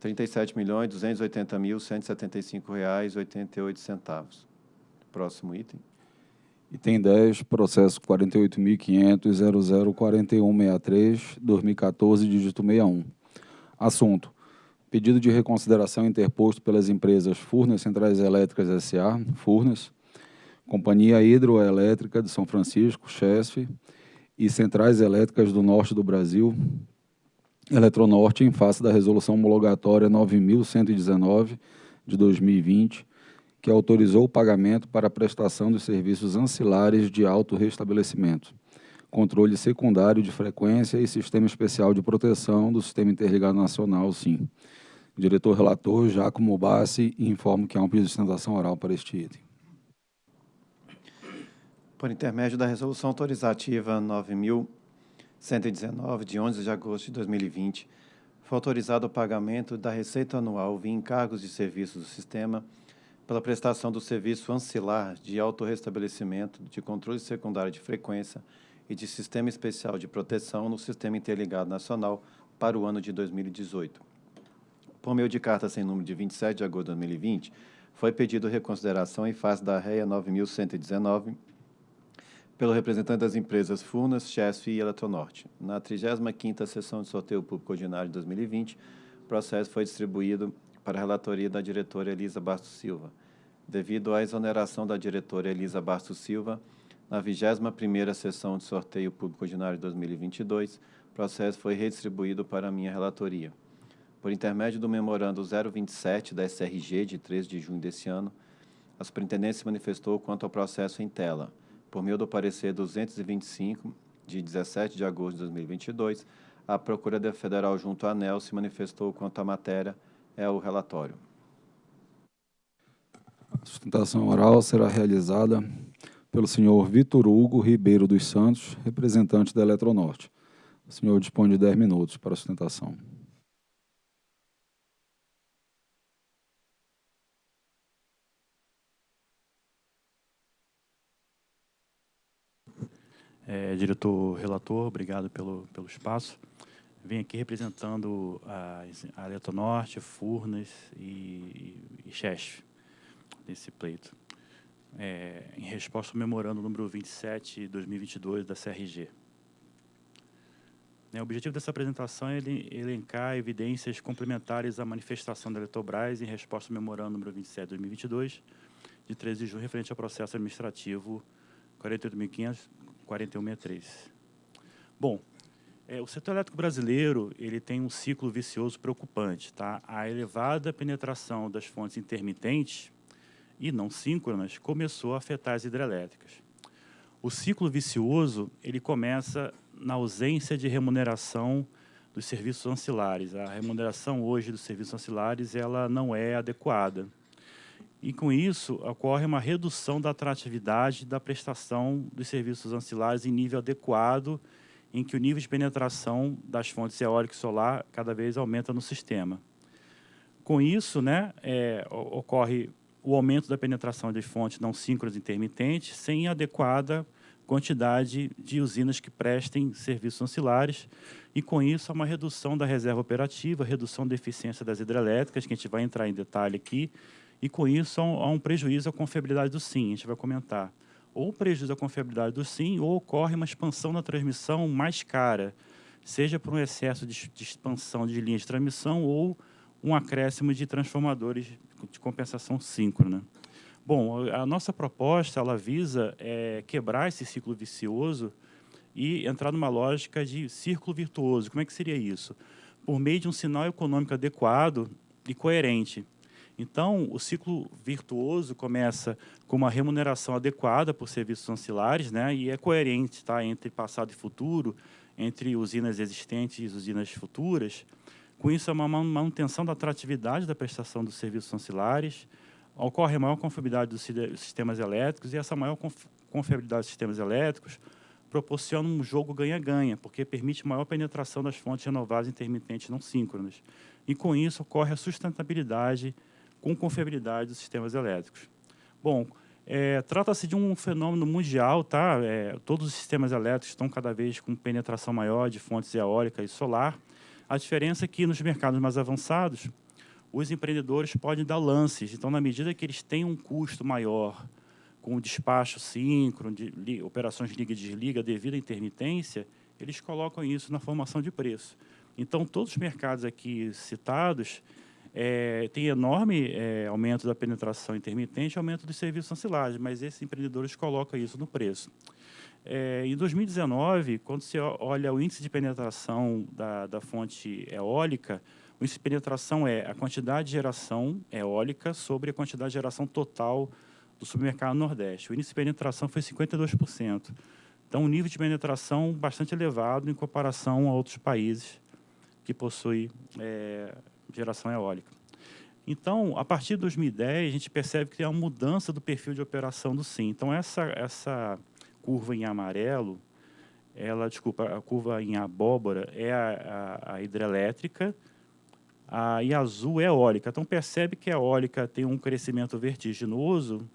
37 milhões 280 mil 175 reais 88 centavos. Próximo item. Item 10, processo 48.500.004163, 2014, dígito 61. Assunto. Pedido de reconsideração interposto pelas empresas Furnas Centrais Elétricas S.A., Furnas, Companhia Hidroelétrica de São Francisco, CHESF, e Centrais Elétricas do Norte do Brasil, Eletronorte, em face da resolução homologatória 9.119 de 2020, que autorizou o pagamento para a prestação dos serviços ancilares de autorrestabelecimento, controle secundário de frequência e sistema especial de proteção do Sistema Interligado Nacional, SIM. Diretor relator, Giacomo Bassi, informo que há um pedido de sustentação oral para este item. Por intermédio da Resolução Autorizativa 9.119, de 11 de agosto de 2020, foi autorizado o pagamento da receita anual via encargos de serviços do sistema pela prestação do serviço ancilar de autorrestabelecimento de controle secundário de frequência e de sistema especial de proteção no Sistema Interligado Nacional para o ano de 2018. Por meio de carta sem número de 27 de agosto de 2020, foi pedido reconsideração em face da REA 9119, pelo representante das empresas Furnas, Chesf e Eletronorte. Na 35ª sessão de sorteio público ordinário de 2020, o processo foi distribuído para a relatoria da diretora Elisa Bastos Silva. Devido à exoneração da diretora Elisa Bastos Silva, na 21ª sessão de sorteio público ordinário de 2022, o processo foi redistribuído para a minha relatoria. Por intermédio do memorando 027 da SRG, de 3 de junho desse ano, a superintendência se manifestou quanto ao processo em tela, por meio do parecer 225, de 17 de agosto de 2022, a Procuradoria Federal junto à ANEL se manifestou quanto à matéria, é o relatório. A sustentação oral será realizada pelo senhor Vitor Hugo Ribeiro dos Santos, representante da Eletronorte. O senhor dispõe de 10 minutos para a sustentação. É, diretor relator, obrigado pelo, pelo espaço. Venho aqui representando a, a Eletronorte, Furnas e, e Chesf, nesse pleito. É, em resposta ao memorando número 27 de 2022 da CRG. É, o objetivo dessa apresentação é elencar evidências complementares à manifestação da Eletrobras em resposta ao memorando número 27 de 2022, de 13 de junho, referente ao processo administrativo 48.500 4163. Bom, é, o setor elétrico brasileiro ele tem um ciclo vicioso preocupante. Tá? A elevada penetração das fontes intermitentes e não síncronas começou a afetar as hidrelétricas. O ciclo vicioso ele começa na ausência de remuneração dos serviços ancilares. A remuneração hoje dos serviços ancilares ela não é adequada. E com isso, ocorre uma redução da atratividade da prestação dos serviços ancilares em nível adequado, em que o nível de penetração das fontes eólica e solar cada vez aumenta no sistema. Com isso, né, é, ocorre o aumento da penetração de fontes não síncronas intermitentes sem adequada quantidade de usinas que prestem serviços ancilares, e com isso há uma redução da reserva operativa, redução da eficiência das hidrelétricas, que a gente vai entrar em detalhe aqui, e com isso há um, prejuízo à confiabilidade do SIM, a gente vai comentar. Ou prejuízo à confiabilidade do SIM, ou ocorre uma expansão na transmissão mais cara, seja por um excesso de, de expansão de linhas de transmissão ou um acréscimo de transformadores de compensação síncrona. Bom, a nossa proposta ela visa é, quebrar esse ciclo vicioso e entrar numa lógica de círculo virtuoso. Como é que seria isso? Por meio de um sinal econômico adequado e coerente. Então, o ciclo virtuoso começa com uma remuneração adequada por serviços ancilares, né, e é coerente tá, entre passado e futuro, entre usinas existentes e usinas futuras. Com isso, é uma manutenção da atratividade da prestação dos serviços ancilares, ocorre maior confiabilidade dos sistemas elétricos, e essa maior confiabilidade dos sistemas elétricos proporciona um jogo ganha-ganha, porque permite maior penetração das fontes renováveis intermitentes não síncronas. E, com isso, ocorre a sustentabilidade com confiabilidade dos sistemas elétricos. Bom, é, trata-se de um fenômeno mundial, tá? É, todos os sistemas elétricos estão cada vez com penetração maior de fontes eólica e solar. A diferença é que nos mercados mais avançados, os empreendedores podem dar lances. Então, na medida que eles têm um custo maior com despacho síncrono, de, de operações liga e desliga devido à intermitência, eles colocam isso na formação de preço. Então, todos os mercados aqui citados, é, tem enorme é, aumento da penetração intermitente e aumento dos serviços ancilares, mas esses empreendedores colocam isso no preço. É, em 2019, quando você olha o índice de penetração da, da fonte eólica, o índice de penetração é a quantidade de geração eólica sobre a quantidade de geração total do supermercado Nordeste. O índice de penetração foi 52%. Então, um nível de penetração bastante elevado em comparação a outros países que possuem é, geração eólica. Então, a partir de 2010, a gente percebe que tem uma mudança do perfil de operação do SIM. Então, essa, essa curva em amarelo, ela, desculpa, a curva em abóbora é a, a, a hidrelétrica a, e azul é eólica. Então, percebe que a eólica tem um crescimento vertiginoso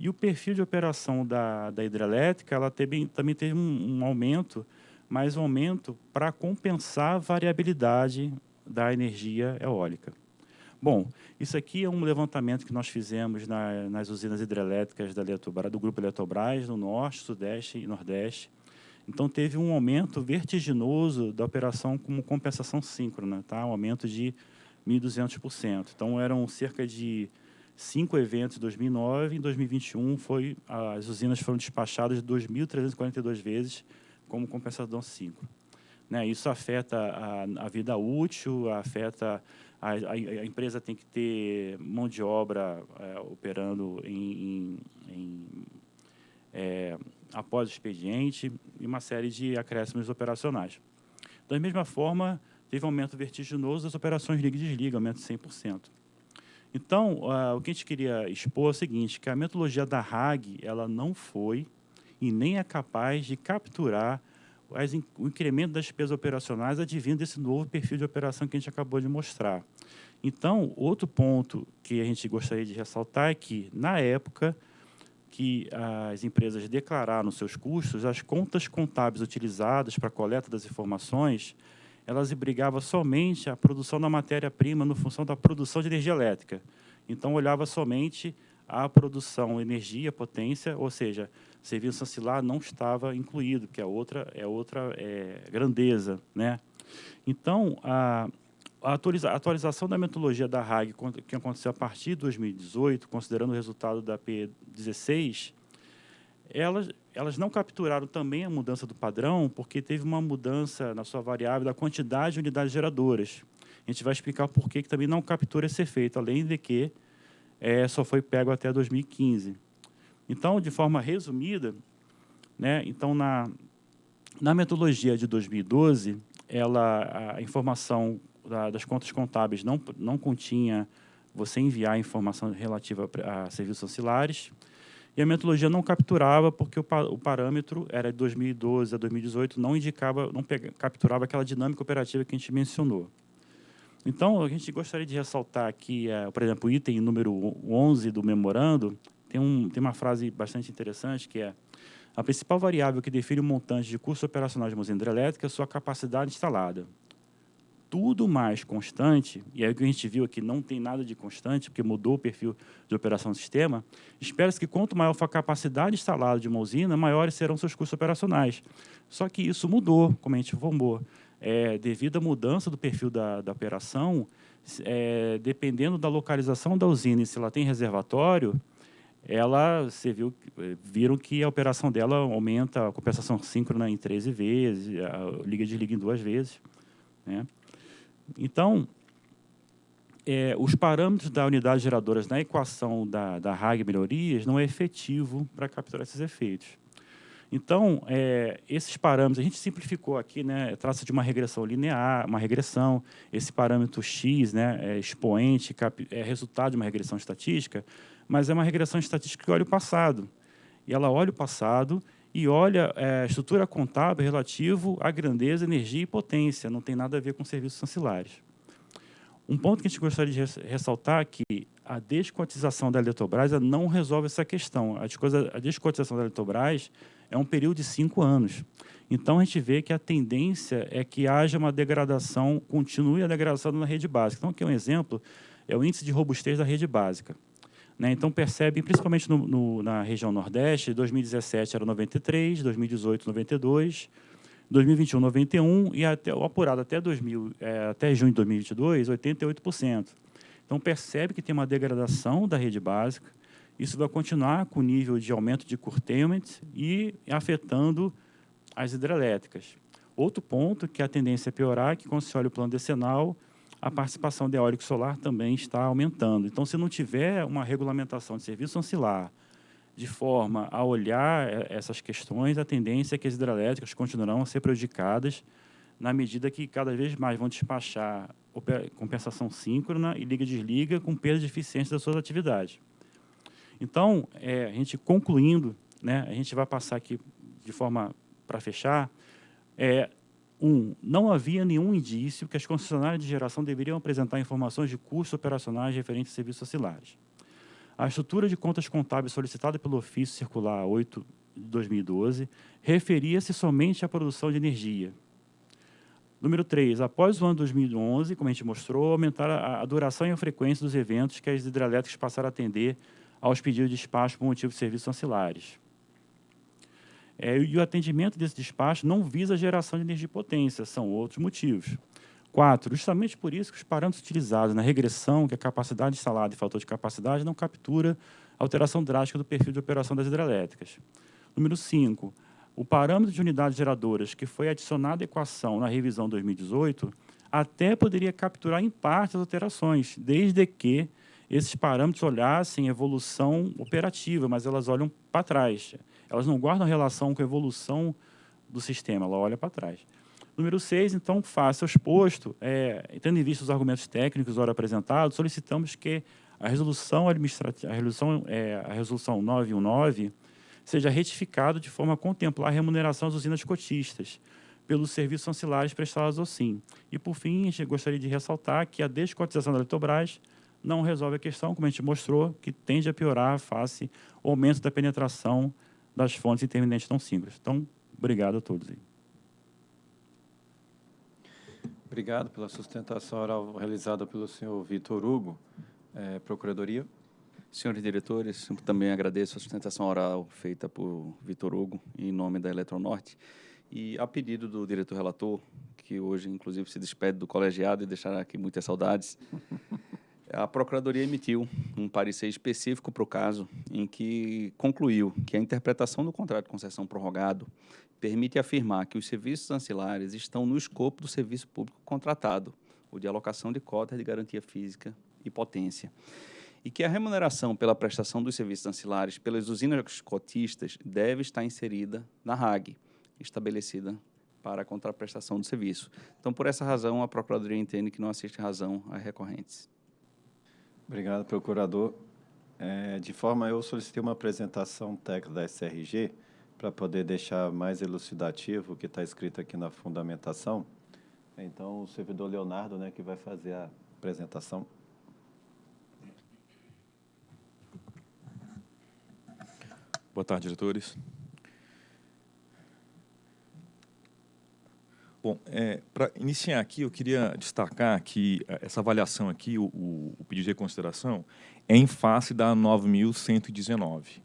e o perfil de operação da, da hidrelétrica ela teve, também teve um, um aumento, mas um aumento para compensar a variabilidade da energia eólica. Bom, isso aqui é um levantamento que nós fizemos na, nas usinas hidrelétricas da Eletrobras, do Grupo Eletrobras, no Norte, Sudeste e Nordeste. Então, teve um aumento vertiginoso da operação como compensação síncrona, tá? um aumento de 1.200%. Então, eram cerca de cinco eventos em 2009, em 2021 foi, as usinas foram despachadas 2.342 vezes como compensação síncrona. Né? Isso afeta a, a vida útil, afeta a, a, a, empresa tem que ter mão de obra é, operando em, em, em é, após o expediente e uma série de acréscimos operacionais. Da mesma forma, teve um aumento vertiginoso das operações liga e desliga, aumento de 100%. Então, uh, o que a gente queria expor é o seguinte, que a metodologia da RAG ela não foi e nem é capaz de capturar as, o incremento das despesas operacionais advindo desse novo perfil de operação que a gente acabou de mostrar. Então, outro ponto que a gente gostaria de ressaltar é que, na época que as empresas declararam seus custos, as contas contábeis utilizadas para a coleta das informações, elas obrigavam somente a produção da matéria-prima no função da produção de energia elétrica. Então, olhava somente a produção, energia, potência, ou seja, serviço ancilar não estava incluído, que é outra, é outra é, grandeza. Né? Então, a, a, atualiza, a, atualização da metodologia da RAG, que aconteceu a partir de 2018, considerando o resultado da P16, elas, elas não capturaram também a mudança do padrão, porque teve uma mudança na sua variável da quantidade de unidades geradoras. A gente vai explicar por que também não captura esse efeito, além de que é, só foi pego até 2015. Então, de forma resumida, né, então na, na metodologia de 2012, ela, a informação da, das contas contábeis não, não continha você enviar informação relativa a serviços ancilares, e a metodologia não capturava porque o, o parâmetro era de 2012 a 2018, não indicava, não pega, capturava aquela dinâmica operativa que a gente mencionou. Então, a gente gostaria de ressaltar aqui, é, por exemplo, o item número 11 do memorando, tem, um, tem uma frase bastante interessante que é a principal variável que define o montante de custo operacional de uma usina hidrelétrica é a sua capacidade instalada. Tudo mais constante, e é o que a gente viu aqui, não tem nada de constante, porque mudou o perfil de operação do sistema, espera-se que quanto maior for a capacidade instalada de uma usina, maiores serão seus custos operacionais. Só que isso mudou, como a gente informou. É, devido à mudança do perfil da, da operação, é, dependendo da localização da usina se ela tem reservatório, ela, você viu, eh, viram que a operação dela aumenta a compensação síncrona em 13 vezes, a liga de liga em duas vezes. Né? Então, é, os parâmetros da unidade geradoras na equação da, da RAG melhorias não é efetivo para capturar esses efeitos. Então, é, esses parâmetros, a gente simplificou aqui, né, traça de uma regressão linear, uma regressão, esse parâmetro x, né, é expoente, cap, é resultado de uma regressão estatística, mas é uma regressão estatística que olha o passado. E ela olha o passado e olha é, a estrutura contábil relativo à grandeza, energia e potência, não tem nada a ver com serviços ancilares. Um ponto que a gente gostaria de ressaltar é que a descotização da Eletrobras não resolve essa questão. A descotização da Eletrobras é um período de cinco anos. Então, a gente vê que a tendência é que haja uma degradação, continue a degradação na rede básica. Então, aqui é um exemplo, é o índice de robustez da rede básica. Né? Então, percebe, principalmente no, no, na região Nordeste, 2017 era 93, 2018, 92, 2021, 91 e até, o apurado até, 2000, é, até junho de 2022, 88%. Então, percebe que tem uma degradação da rede básica, isso vai continuar com o nível de aumento de curtailment e afetando as hidrelétricas. Outro ponto que a tendência é piorar, que quando se olha o plano decenal, a participação de eólico solar também está aumentando. Então, se não tiver uma regulamentação de serviço ancilar de forma a olhar eh, essas questões, a tendência é que as hidrelétricas continuarão a ser prejudicadas na medida que cada vez mais vão despachar compensação síncrona e liga-desliga com perda de eficiência das suas atividades. Então, é, a gente concluindo, né, a gente vai passar aqui de forma para fechar, é, um, não havia nenhum indício que as concessionárias de geração deveriam apresentar informações de custos operacionais referentes a serviços oscilares. A estrutura de contas contábeis solicitada pelo ofício circular 8 de 2012 referia-se somente à produção de energia. Número 3, após o ano 2011, como a gente mostrou, aumentar a, duração e a frequência dos eventos que as hidrelétricas passaram a atender aos pedidos de despacho por motivo de serviços ancilares. É, e o atendimento desse despacho não visa a geração de energia de potência, são outros motivos. Quatro, justamente por isso que os parâmetros utilizados na regressão, que é a capacidade instalada e fator de capacidade, não captura alteração drástica do perfil de operação das hidrelétricas. Número 5, o parâmetro de unidades geradoras que foi adicionado à equação na revisão 2018 até poderia capturar em parte as alterações, desde que esses parâmetros olhassem evolução operativa, mas elas olham para trás. Elas não guardam relação com a evolução do sistema, ela olha para trás. Número 6, então, face ao exposto, é, tendo em vista os argumentos técnicos ora apresentados, solicitamos que a resolução administrativa, a resolução, é, a resolução 919 seja retificado de forma a contemplar a remuneração das usinas cotistas pelos serviços ancilares prestados ao SIM. E, por fim, gostaria de ressaltar que a descotização da Eletrobras não resolve a questão, como a gente mostrou, que tende a piorar face ao aumento da penetração das fontes intermitentes não simples. Então, obrigado a todos. Obrigado pela sustentação oral realizada pelo senhor Vitor Hugo. É, Procuradoria. Senhores diretores, também agradeço a sustentação oral feita por Vitor Hugo, em nome da Eletronorte, e a pedido do diretor relator, que hoje, inclusive, se despede do colegiado e deixará aqui muitas saudades, a Procuradoria emitiu um parecer específico para o caso, em que concluiu que a interpretação do contrato de concessão prorrogado permite afirmar que os serviços ancilares estão no escopo do serviço público contratado, o de alocação de cotas de garantia física e potência e que a remuneração pela prestação dos serviços ancilares pelas usinas cotistas deve estar inserida na RAG, estabelecida para a contraprestação do serviço. Então, por essa razão, a Procuradoria entende que não assiste razão a recorrentes. Obrigado, procurador. É, de forma, eu solicitei uma apresentação técnica da SRG para poder deixar mais elucidativo o que está escrito aqui na fundamentação. Então, o servidor Leonardo, né, que vai fazer a apresentação. Boa tarde, diretores. Bom, é, para iniciar aqui, eu queria destacar que é, essa avaliação aqui, o, o pedido de reconsideração, é em face da 9.119.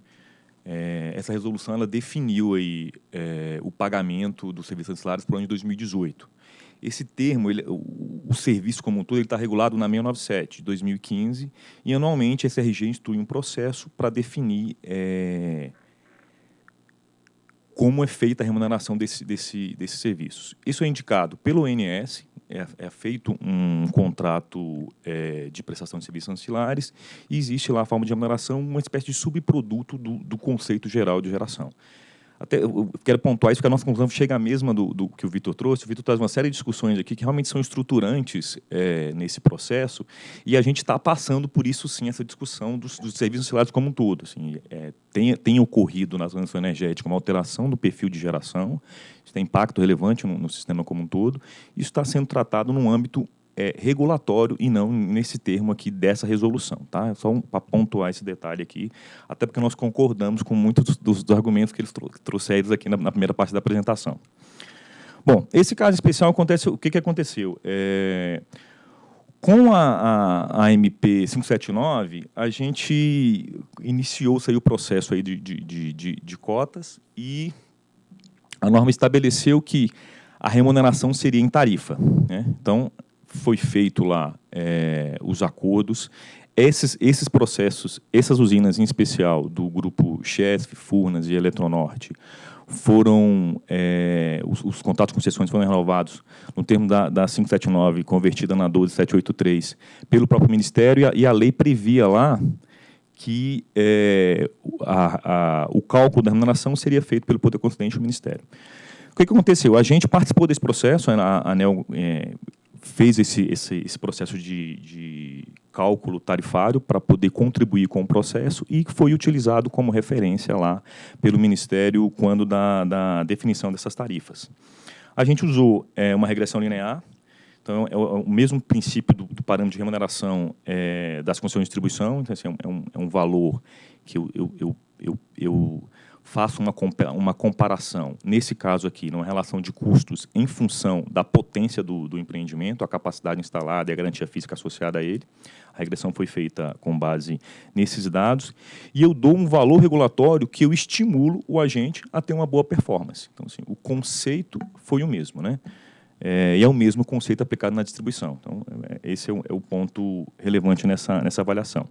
É, essa resolução ela definiu aí, é, o pagamento dos serviços ancilares para o ano de 2018. Esse termo, ele, o, o, serviço como um todo, está regulado na 697 de 2015 e anualmente a SRG instrui um processo para definir é, como é feita a remuneração desse, desse, desses serviços. Isso é indicado pelo ONS, é, é feito um contrato é, de prestação de serviços ancilares e existe lá a forma de remuneração, uma espécie de subproduto do, do conceito geral de geração até eu quero pontuar isso, que a nossa conclusão chega à mesma do, do que o Vitor trouxe. O Vitor traz uma série de discussões aqui que realmente são estruturantes é, nesse processo, e a gente está passando por isso, sim, essa discussão dos, dos serviços ancilares como um todo. Assim, é, tem, tem ocorrido na transição energética uma alteração do perfil de geração, isso tem impacto relevante no, no sistema como um todo, isso está sendo tratado num âmbito é, regulatório e não nesse termo aqui dessa resolução. Tá? Só um, para pontuar esse detalhe aqui, até porque nós concordamos com muitos dos, dos argumentos que eles trouxeram aqui na, na, primeira parte da apresentação. Bom, esse caso especial acontece, o que, que aconteceu? É, com a, a, a, MP 579, a gente iniciou-se o processo aí de, de, de, de cotas e a norma estabeleceu que a remuneração seria em tarifa. Né? Então, foi feito lá é, os acordos. Esses, esses processos, essas usinas em especial do grupo Chesf, Furnas e Eletronorte, foram é, os, os, contratos de concessões foram renovados no termo da, da 579 convertida na 12783 pelo próprio Ministério e a, e a lei previa lá que é, a, a, o cálculo da remuneração seria feito pelo Poder Constituinte do Ministério. O que, que aconteceu? A gente participou desse processo, a ANEL é, fez esse, esse, esse processo de, de cálculo tarifário para poder contribuir com o processo e foi utilizado como referência lá pelo Ministério quando da, da definição dessas tarifas. A gente usou é, uma regressão linear, então é o, é o mesmo princípio do, do, parâmetro de remuneração é, das concessões de distribuição, então, assim, é, um, é um valor que eu, eu, eu, eu faço uma, uma comparação, nesse caso aqui, numa relação de custos em função da potência do, do empreendimento, a capacidade instalada e a garantia física associada a ele. A regressão foi feita com base nesses dados. E eu dou um valor regulatório que eu estimulo o agente a ter uma boa performance. Então, assim, o conceito foi o mesmo. Né? É, e é o mesmo conceito aplicado na distribuição. Então, é, esse é o, é o ponto relevante nessa, nessa avaliação.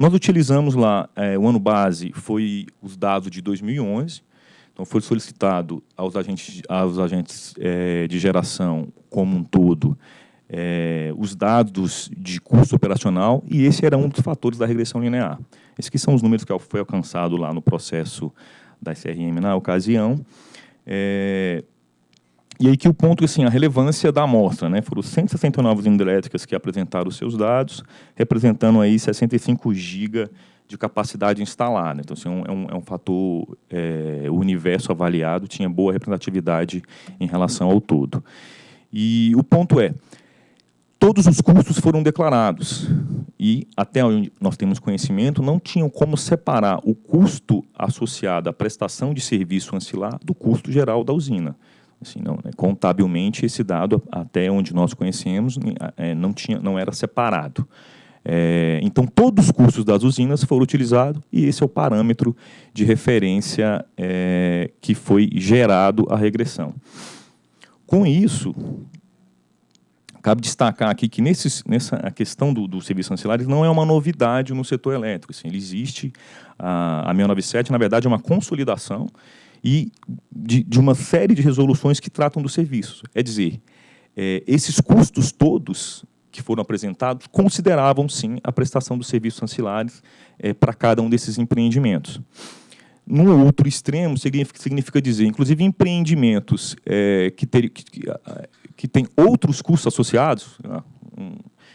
Nós utilizamos lá, é, o ano base foi os dados de 2011, então foi solicitado aos agentes, aos agentes é, de geração como um todo é, os dados de custo operacional e esse era um dos fatores da regressão linear. Esses que são os números que foi alcançado lá no processo da SRM na ocasião. É, e aí que o ponto, assim, a relevância da amostra, né? Foram 169 hidrelétricas que apresentaram seus dados, representando aí 65 GB de capacidade instalada. Então, assim, é, um, é um fator, é, o universo avaliado tinha boa representatividade em relação ao todo. E o ponto é, todos os custos foram declarados e, até onde nós temos conhecimento, não tinham como separar o custo associado à prestação de serviço ancilar do custo geral da usina. Assim, não, né, contabilmente, esse dado, até onde nós conhecemos, é, não, tinha, não era separado. É, então, todos os custos das usinas foram utilizados e esse é o parâmetro de referência é, que foi gerado a regressão. Com isso, cabe destacar aqui que nesses, nessa a questão do, do serviço ancilares não é uma novidade no setor elétrico. Assim, ele existe, a, a 697, na verdade, é uma consolidação e de, de, uma série de resoluções que tratam dos serviços. É dizer, é, esses custos todos que foram apresentados consideravam, sim, a prestação dos serviços ancilares é, para cada um desses empreendimentos. No outro extremo, significa, significa dizer, inclusive, empreendimentos é, que, ter, que, que têm outros custos associados, né,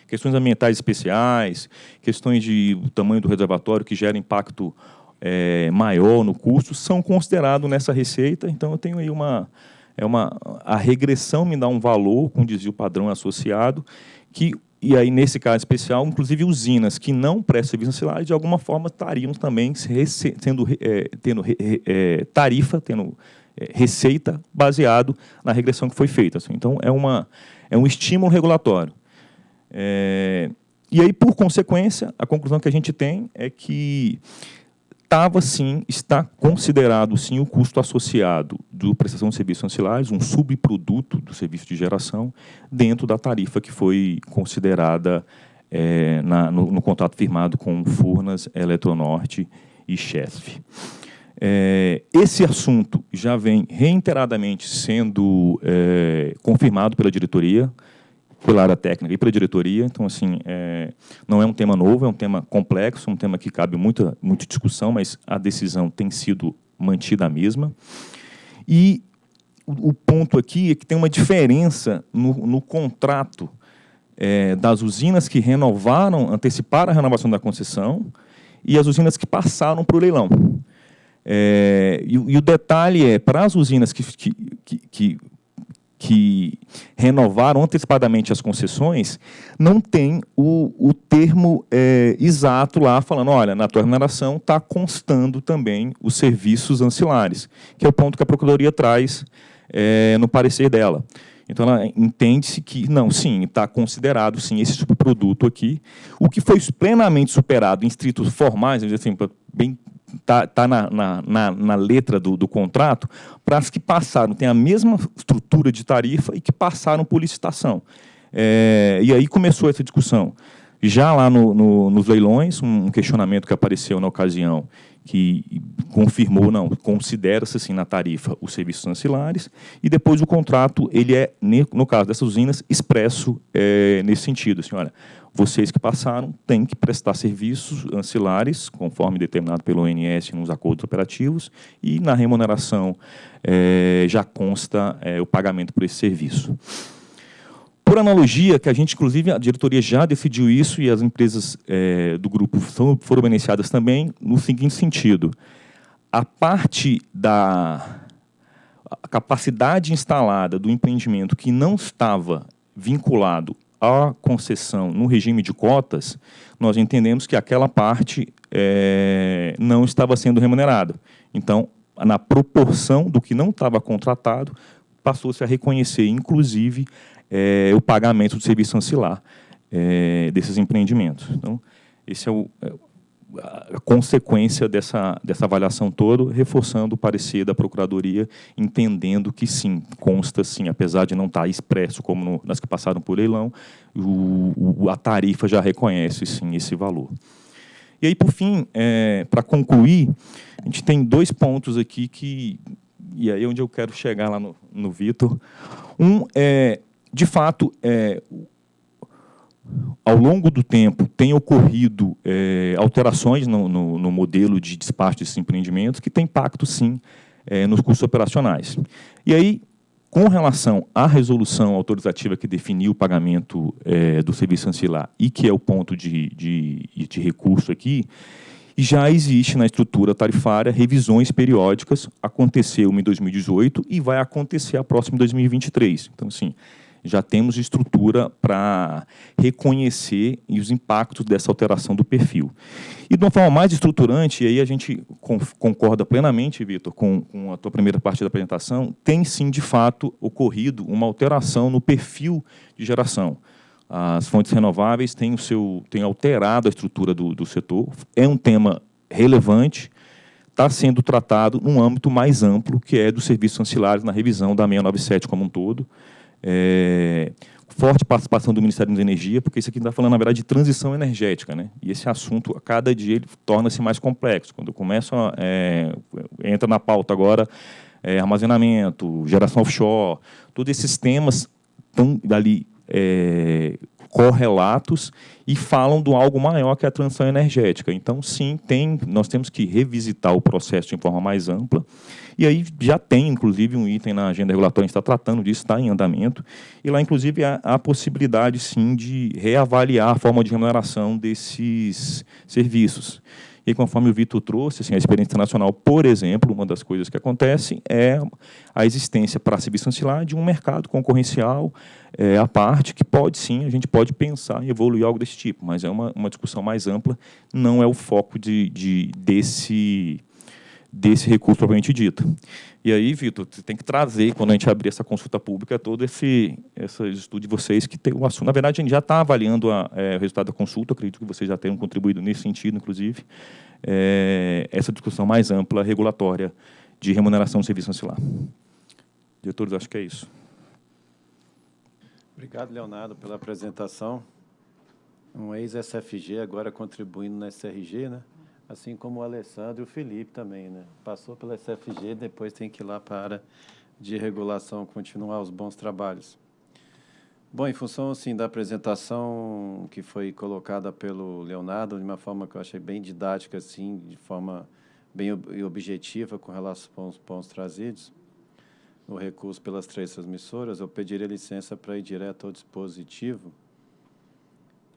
questões ambientais especiais, questões de tamanho do reservatório que gera impacto é, maior no custo são considerados nessa receita. Então, eu tenho aí uma, é uma... A regressão me dá um valor com desvio padrão associado, que, e aí, nesse caso especial, inclusive usinas que não prestam serviço ancilar, de alguma forma, estariam também sendo, é, tendo é, tarifa, tendo é, receita baseado na regressão que foi feita. Assim. Então, é, uma, é um estímulo regulatório. É, e aí, por consequência, a conclusão que a gente tem é que estava sim, está considerado sim o custo associado do prestação de serviços ancilares, um subproduto do serviço de geração, dentro da tarifa que foi considerada é, na, no, no, contrato firmado com Furnas, Eletronorte e Chesf. É, esse assunto já vem reiteradamente sendo é, confirmado pela diretoria, pela área técnica e pela diretoria. Então, assim, é, não é um tema novo, é um tema complexo, um tema que cabe muita, muita discussão, mas a decisão tem sido mantida a mesma. E o, o ponto aqui é que tem uma diferença no, no contrato é, das usinas que renovaram, anteciparam a renovação da concessão e as usinas que passaram para o leilão. É, e, e, o detalhe é, para as usinas que, que, que, que que renovaram antecipadamente as concessões, não tem o, o termo é, exato lá falando, olha, na tua remuneração está constando também os serviços ancilares, que é o ponto que a Procuradoria traz é, no parecer dela. Então, ela entende-se que, não, sim, está considerado, sim, esse subproduto aqui. O que foi plenamente superado em estritos formais, assim, bem está tá na, na, na, letra do, do contrato, para as que passaram, tem a mesma estrutura de tarifa e que passaram por licitação. É, e aí começou essa discussão. Já lá no, no, nos leilões, um questionamento que apareceu na ocasião, que confirmou, não, considera-se assim na tarifa os serviços ancilares, e depois o contrato, ele é, no caso dessas usinas, expresso é, nesse sentido. Assim, olha, vocês que passaram têm que prestar serviços ancilares, conforme determinado pelo ONS nos acordos operativos, e na remuneração é, já consta é, o pagamento por esse serviço. Por analogia, que a gente, inclusive, a diretoria já decidiu isso e as empresas é, do grupo foram, foram beneficiadas também, no seguinte sentido. A parte da a capacidade instalada do empreendimento que não estava vinculado a concessão no regime de cotas, nós entendemos que aquela parte é, não estava sendo remunerada. Então, na proporção do que não estava contratado, passou-se a reconhecer, inclusive, é, o pagamento do serviço ancilar é, desses empreendimentos. Então, esse é o, é, a consequência dessa, dessa avaliação toda, reforçando o parecer da Procuradoria, entendendo que sim, consta sim, apesar de não estar expresso como no, nas que passaram por leilão, o, o, a tarifa já reconhece sim esse valor. E aí, por fim, é, para concluir, a gente tem dois pontos aqui que, e aí é onde eu quero chegar lá no, no Vitor. Um é, de fato, é, ao longo do tempo, tem ocorrido é, alterações no, no, no, modelo de despacho desses empreendimentos que tem impacto, sim, é, nos custos operacionais. E aí, com relação à resolução autorizativa que definiu o pagamento é, do serviço ancilar e que é o ponto de, de, de recurso aqui, já existe na estrutura tarifária revisões periódicas, aconteceu em 2018 e vai acontecer a próxima em 2023. Então, assim, já temos estrutura para reconhecer os impactos dessa alteração do perfil. E de uma forma mais estruturante, e aí a gente concorda plenamente, Vitor, com, com, a tua primeira parte da apresentação, tem sim, de fato, ocorrido uma alteração no perfil de geração. As fontes renováveis têm, o seu, têm alterado a estrutura do, do setor, é um tema relevante, está sendo tratado num âmbito mais amplo, que é dos serviços ancilares na revisão da 697 como um todo. É, forte participação do Ministério da Energia, porque isso aqui está falando, na verdade, de transição energética. Né? E esse assunto, a cada dia, ele torna-se mais complexo. Quando começa, é, entra na pauta agora é, armazenamento, geração offshore, todos esses temas estão ali é, correlatos e falam do algo maior que a transição energética. Então, sim, tem, nós temos que revisitar o processo de forma mais ampla e aí já tem, inclusive, um item na agenda regulatória, a gente está tratando disso, está em andamento, e lá, inclusive, há a possibilidade, sim, de reavaliar a forma de remuneração desses serviços. E conforme o Vitor trouxe, assim, a experiência internacional, por exemplo, uma das coisas que acontece é a existência para serviço ancilar de um mercado concorrencial é, à parte, que pode sim, a gente pode pensar em evoluir algo desse tipo, mas é uma, uma discussão mais ampla, não é o foco de, de desse desse recurso propriamente dito. E aí, Vitor, você tem que trazer, quando a gente abrir essa consulta pública, todo esse, esse estudo de vocês que tem o assunto. Na verdade, a gente já está avaliando a, é, o resultado da consulta, acredito que vocês já tenham contribuído nesse sentido, inclusive, é, essa discussão mais ampla, regulatória, de remuneração do serviço ancilar. Diretores, acho que é isso. Obrigado, Leonardo, pela apresentação. Um ex-SFG, agora contribuindo na SRG, né? Assim como o Alessandro e o Felipe também, né? Passou pela SFG, depois tem que ir lá para a área de regulação, continuar os bons trabalhos. Bom, em função assim da apresentação que foi colocada pelo Leonardo, de uma forma que eu achei bem didática, assim, de forma bem objetiva com relação aos pontos trazidos, no recurso pelas três transmissoras, eu pediria licença para ir direto ao dispositivo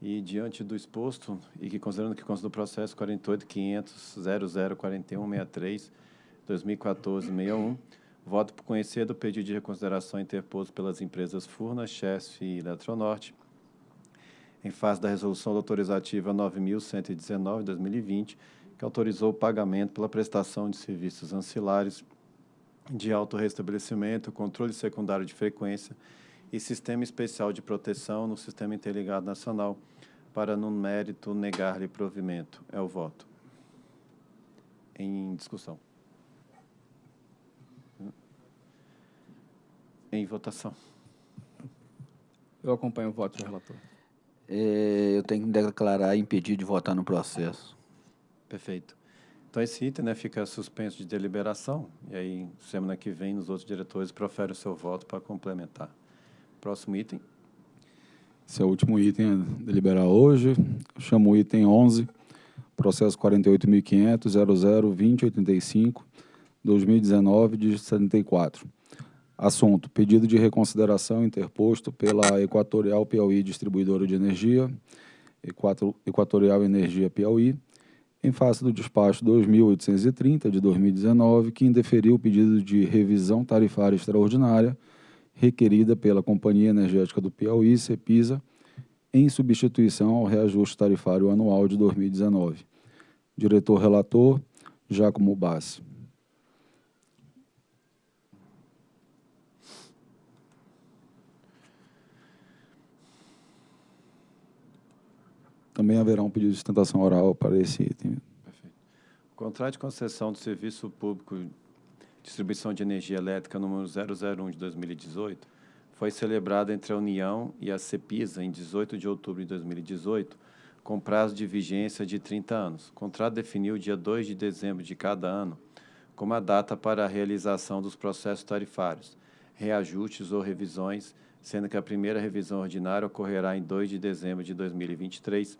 e diante do exposto, e que considerando que consta do processo 48.500.004163, 2014-61, voto por conhecer do pedido de reconsideração interposto pelas empresas Furna, Chesf e Eletronorte, em face da resolução autorizativa 9.119, 2020, que autorizou o pagamento pela prestação de serviços ancilares de autorrestabelecimento, controle secundário de frequência e Sistema Especial de Proteção no Sistema Interligado Nacional, para, no mérito, negar-lhe provimento. É o voto. Em discussão. Em votação. Eu acompanho o voto do relator. É, eu tenho que declarar impedido de votar no processo. Perfeito. Então, esse item né, fica suspenso de deliberação, e aí, semana que vem, os outros diretores proferem o seu voto para complementar. Próximo item. Esse é o último item a deliberar hoje. Chamo o item 11, processo 48.500.00.2085, 2019, de 74. Assunto, pedido de reconsideração interposto pela Equatorial Piauí Distribuidora de Energia, Equatorial Energia Piauí, em face do despacho 2830 de 2019, que indeferiu o pedido de revisão tarifária extraordinária requerida pela Companhia Energética do Piauí, CEPISA, em substituição ao reajuste tarifário anual de 2019. Diretor relator, Jacomo Bassi. Também haverá um pedido de sustentação oral para esse item. Perfeito. O contrato de concessão do serviço público Distribuição de Energia Elétrica número 001 de 2018 foi celebrado entre a União e a CEPISA em 18 de outubro de 2018, com prazo de vigência de 30 anos. O contrato definiu o dia 2 de dezembro de cada ano como a data para a realização dos processos tarifários, reajustes ou revisões, sendo que a primeira revisão ordinária ocorrerá em 2 de dezembro de 2023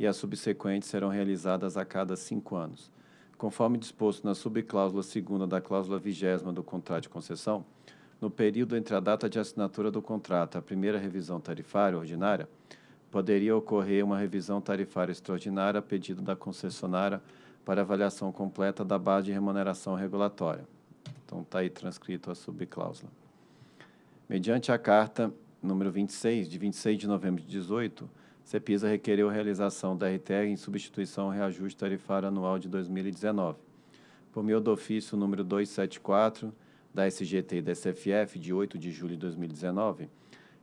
e as subsequentes serão realizadas a cada cinco anos. Conforme disposto na subcláusula segunda da cláusula vigésima do contrato de concessão, no período entre a data de assinatura do contrato e a primeira revisão tarifária ordinária, poderia ocorrer uma revisão tarifária extraordinária a pedido da concessionária para avaliação completa da base de remuneração regulatória. Então, está aí transcrito a subcláusula. Mediante a carta número 26, de 26 de novembro de 18, CEPISA requereu a realização da RTR em substituição ao reajuste tarifário anual de 2019. Por meio do ofício número 274 da SGT e da SFF, de 8 de julho de 2019,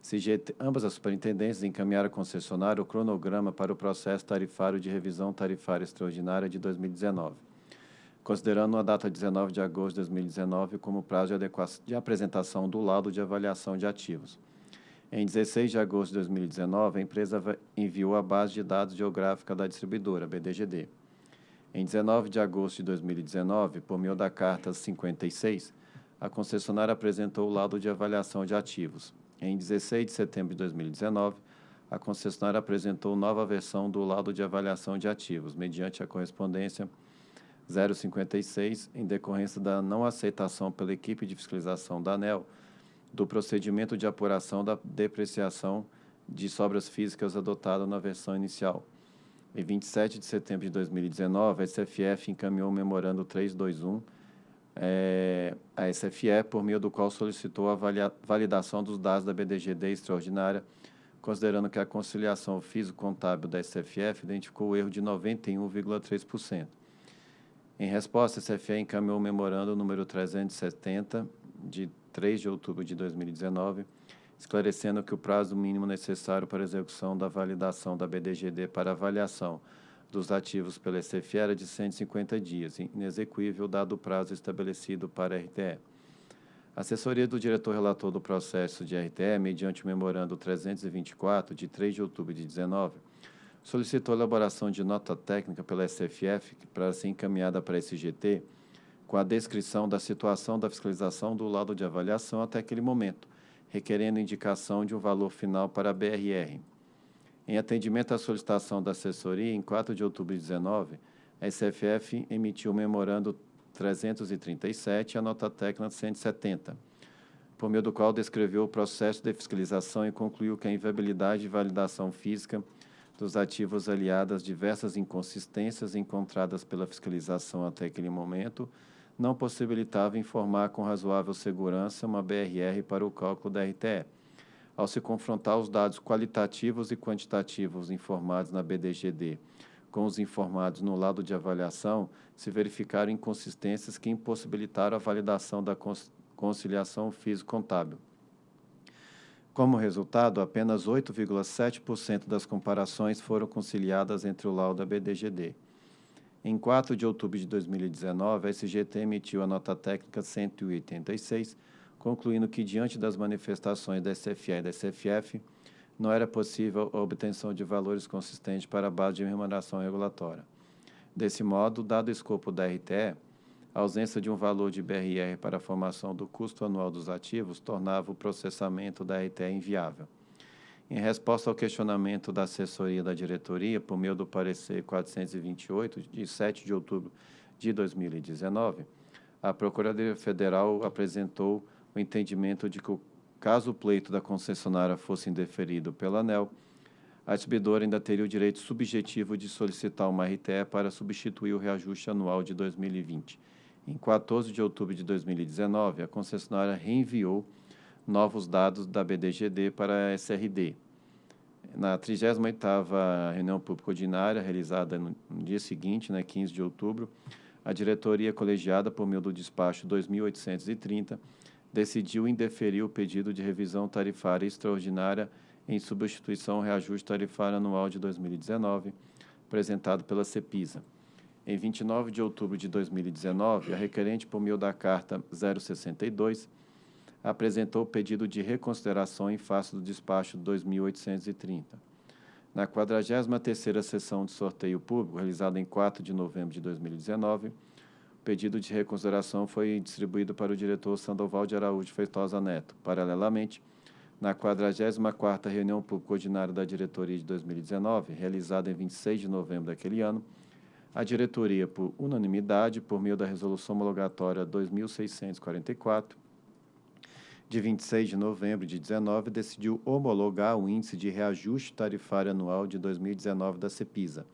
CGT, ambas as superintendências encaminharam à concessionária o cronograma para o processo tarifário de revisão tarifária extraordinária de 2019, considerando a data 19 de agosto de 2019 como prazo de, de apresentação do laudo de avaliação de ativos. Em 16 de agosto de 2019, a empresa enviou a base de dados geográfica da distribuidora, BDGD. Em 19 de agosto de 2019, por meio da Carta 56, a concessionária apresentou o laudo de avaliação de ativos. Em 16 de setembro de 2019, a concessionária apresentou nova versão do laudo de avaliação de ativos, mediante a correspondência 056, em decorrência da não aceitação pela equipe de fiscalização da ANEL do procedimento de apuração da depreciação de sobras físicas adotado na versão inicial. Em 27 de setembro de 2019, a SFF encaminhou o memorando 321 é, a SFE, por meio do qual solicitou a validação dos dados da BDGD extraordinária, considerando que a conciliação físico-contábil da SFF identificou o erro de 91,3%. Em resposta, a SFE encaminhou o memorando número 370, de 3 de outubro de 2019, esclarecendo que o prazo mínimo necessário para execução da validação da BDGD para avaliação dos ativos pela SFE era de 150 dias, inexequível dado o prazo estabelecido para a RTE. A assessoria do diretor relator do processo de RTE, mediante o memorando 324, de 3 de outubro de 19, solicitou a elaboração de nota técnica pela SFF para ser encaminhada para a SGT, com a descrição da situação da fiscalização do laudo de avaliação até aquele momento, requerendo indicação de um valor final para a BRR. Em atendimento à solicitação da assessoria, em 4 de outubro de 19, a SFF emitiu o memorando 337 e a nota técnica 170, por meio do qual descreveu o processo de fiscalização e concluiu que a inviabilidade e validação física dos ativos aliadas diversas inconsistências encontradas pela fiscalização até aquele momento não possibilitava informar com razoável segurança uma BRR para o cálculo da RTE ao se confrontar os dados qualitativos e quantitativos informados na BDGD com os informados no lado de avaliação, se verificaram inconsistências que impossibilitaram a validação da conciliação físico-contábil. Como resultado, apenas 8,7% das comparações foram conciliadas entre o laudo e a BDGD. Em 4 de outubro de 2019, a SGT emitiu a nota técnica 186, concluindo que, diante das manifestações da SFE e da SFF, não era possível a obtenção de valores consistentes para a base de remuneração regulatória. Desse modo, dado o escopo da RTE, a ausência de um valor de BRR para a formação do custo anual dos ativos tornava o processamento da RTE inviável. Em resposta ao questionamento da assessoria da diretoria, por meio do parecer 428, de 7 de outubro de 2019, a Procuradoria Federal apresentou o entendimento de que, caso o pleito da concessionária fosse indeferido pela ANEL, a distribuidora ainda teria o direito subjetivo de solicitar uma RTE para substituir o reajuste anual de 2020. Em 14 de outubro de 2019, a concessionária reenviou novos dados da BDGD para a SRD. Na 38ª reunião pública ordinária, realizada no dia seguinte, né, 15 de outubro, a diretoria colegiada, por meio do despacho 2830, decidiu indeferir o pedido de revisão tarifária extraordinária em substituição ao reajuste tarifário anual de 2019, apresentado pela CEPISA. Em 29 de outubro de 2019, a requerente, por meio da Carta 062, apresentou pedido de reconsideração em face do despacho 2830. Na 43ª sessão de sorteio público, realizada em 4 de novembro de 2019, o pedido de reconsideração foi distribuído para o diretor Sandoval de Araújo Feitosa Neto. Paralelamente, na 44ª reunião pública ordinária da diretoria de 2019, realizada em 26 de novembro daquele ano, a diretoria, por unanimidade, por meio da resolução homologatória 2644, de 26 de novembro de 19, decidiu homologar o índice de reajuste tarifário anual de 2019 da CEPISA,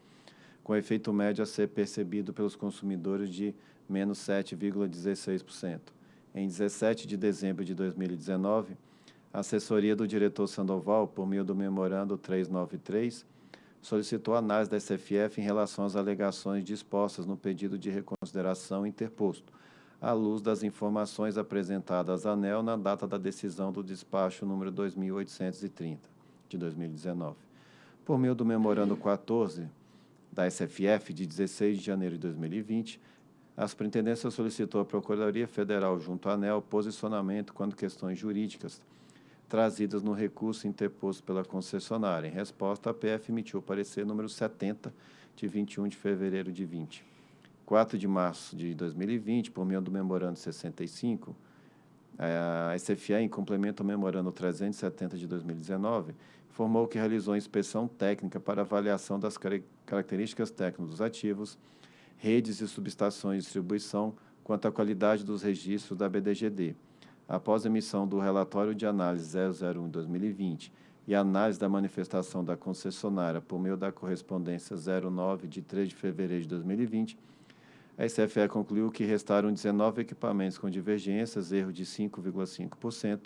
com efeito médio a ser percebido pelos consumidores de menos 7,16%. Em 17 de dezembro de 2019, a assessoria do diretor Sandoval, por meio do memorando 393, solicitou análise da SFF em relação às alegações dispostas no pedido de reconsideração interposto, à luz das informações apresentadas à ANEL na data da decisão do despacho número 2830, de 2019. Por meio do memorando 14 da SFF, de 16 de janeiro de 2020, a Superintendência solicitou à Procuradoria Federal junto à ANEL posicionamento quanto questões jurídicas trazidas no recurso interposto pela concessionária. Em resposta, a PF emitiu o parecer número 70, de 21 de fevereiro de 20. 4 de março de 2020, por meio do memorando 65, a SFA, em complemento ao memorando 370 de 2019, informou que realizou inspeção técnica para avaliação das características técnicas dos ativos, redes e subestações de distribuição quanto à qualidade dos registros da BDGD após a emissão do relatório de análise 001-2020 e análise da manifestação da concessionária por meio da correspondência 09 de 3 de fevereiro de 2020, a SFE concluiu que restaram 19 equipamentos com divergências, erro de 5,5%.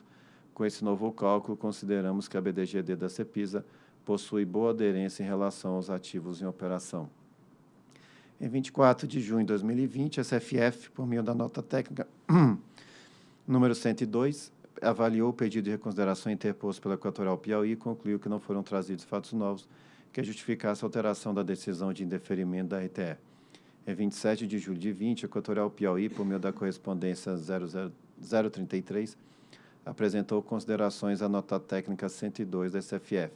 Com esse novo cálculo, consideramos que a BDGD da CEPISA possui boa aderência em relação aos ativos em operação. Em 24 de junho de 2020, a SFF, por meio da nota técnica Número 102, avaliou o pedido de reconsideração interposto pela Equatorial Piauí e concluiu que não foram trazidos fatos novos que justificassem a alteração da decisão de indeferimento da RTE. Em 27 de julho de 20, a Equatorial Piauí, por meio da correspondência 033, apresentou considerações à nota técnica 102 da SFF.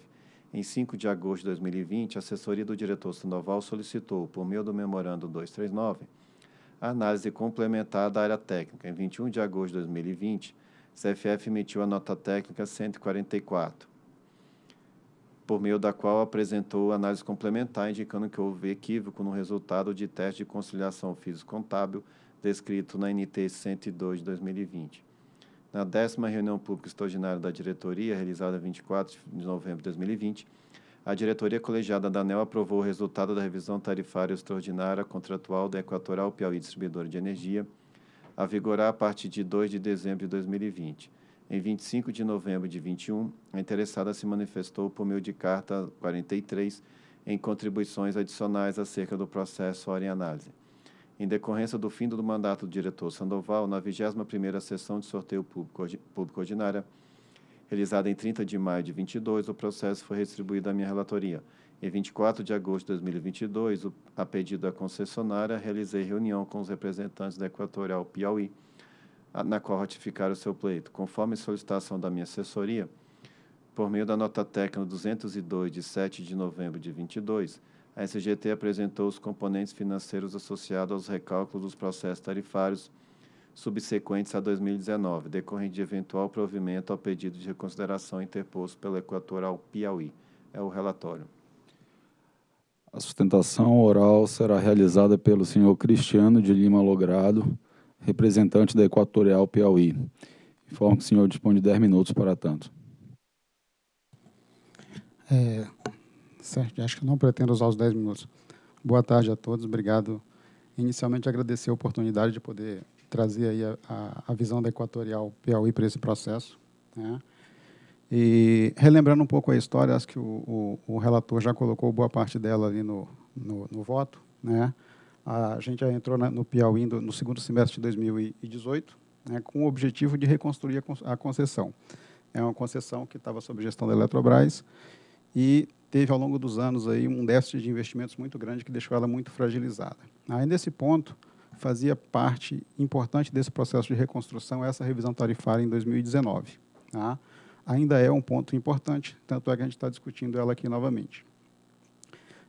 Em 5 de agosto de 2020, a assessoria do diretor Sandoval solicitou, por meio do memorando 239, a análise complementar da área técnica. Em 21 de agosto de 2020, a CFF emitiu a nota técnica 144, por meio da qual apresentou análise complementar, indicando que houve equívoco no resultado de teste de conciliação físico-contábil descrito na NT 102 de 2020. Na décima reunião pública extraordinária da diretoria, realizada em 24 de novembro de 2020, a diretoria colegiada da ANEL aprovou o resultado da revisão tarifária extraordinária contratual da Equatorial Piauí Distribuidora de Energia, a vigorar a partir de 2 de dezembro de 2020. Em 25 de novembro de 21, a interessada se manifestou por meio de carta 43 em contribuições adicionais acerca do processo hora em análise. Em decorrência do fim do mandato do diretor Sandoval, na 21ª sessão de sorteio público, público ordinária, realizada em 30 de maio de 22, o processo foi retribuído à minha relatoria. Em 24 de agosto de 2022, a pedido da concessionária, realizei reunião com os representantes da Equatorial Piauí, na qual ratificaram o seu pleito. Conforme solicitação da minha assessoria, por meio da nota técnica 202, de 7 de novembro de 22, a SGT apresentou os componentes financeiros associados aos recálculos dos processos tarifários subsequentes a 2019, decorrente de eventual provimento ao pedido de reconsideração interposto pela Equatorial Piauí. É o relatório. A sustentação oral será realizada pelo senhor Cristiano de Lima Logrado, representante da Equatorial Piauí. Informo que o senhor dispõe de 10 minutos para tanto. É, certo, acho que não pretendo usar os 10 minutos. Boa tarde a todos, obrigado. Inicialmente, agradecer a oportunidade de poder trazer aí a, a, a visão da Equatorial Piauí para esse processo. Né? E relembrando um pouco a história, acho que o, o, o relator já colocou boa parte dela ali no, no, no voto. Né? A gente já entrou no Piauí no, segundo semestre de 2018, né, com o objetivo de reconstruir a, concessão. é uma concessão que estava sob gestão da Eletrobras e teve, ao longo dos anos, aí, um déficit de investimentos muito grande que deixou ela muito fragilizada. Aí, nesse ponto, fazia parte importante desse processo de reconstrução essa revisão tarifária em 2019. Tá? Ainda é um ponto importante, tanto é que a gente está discutindo ela aqui novamente.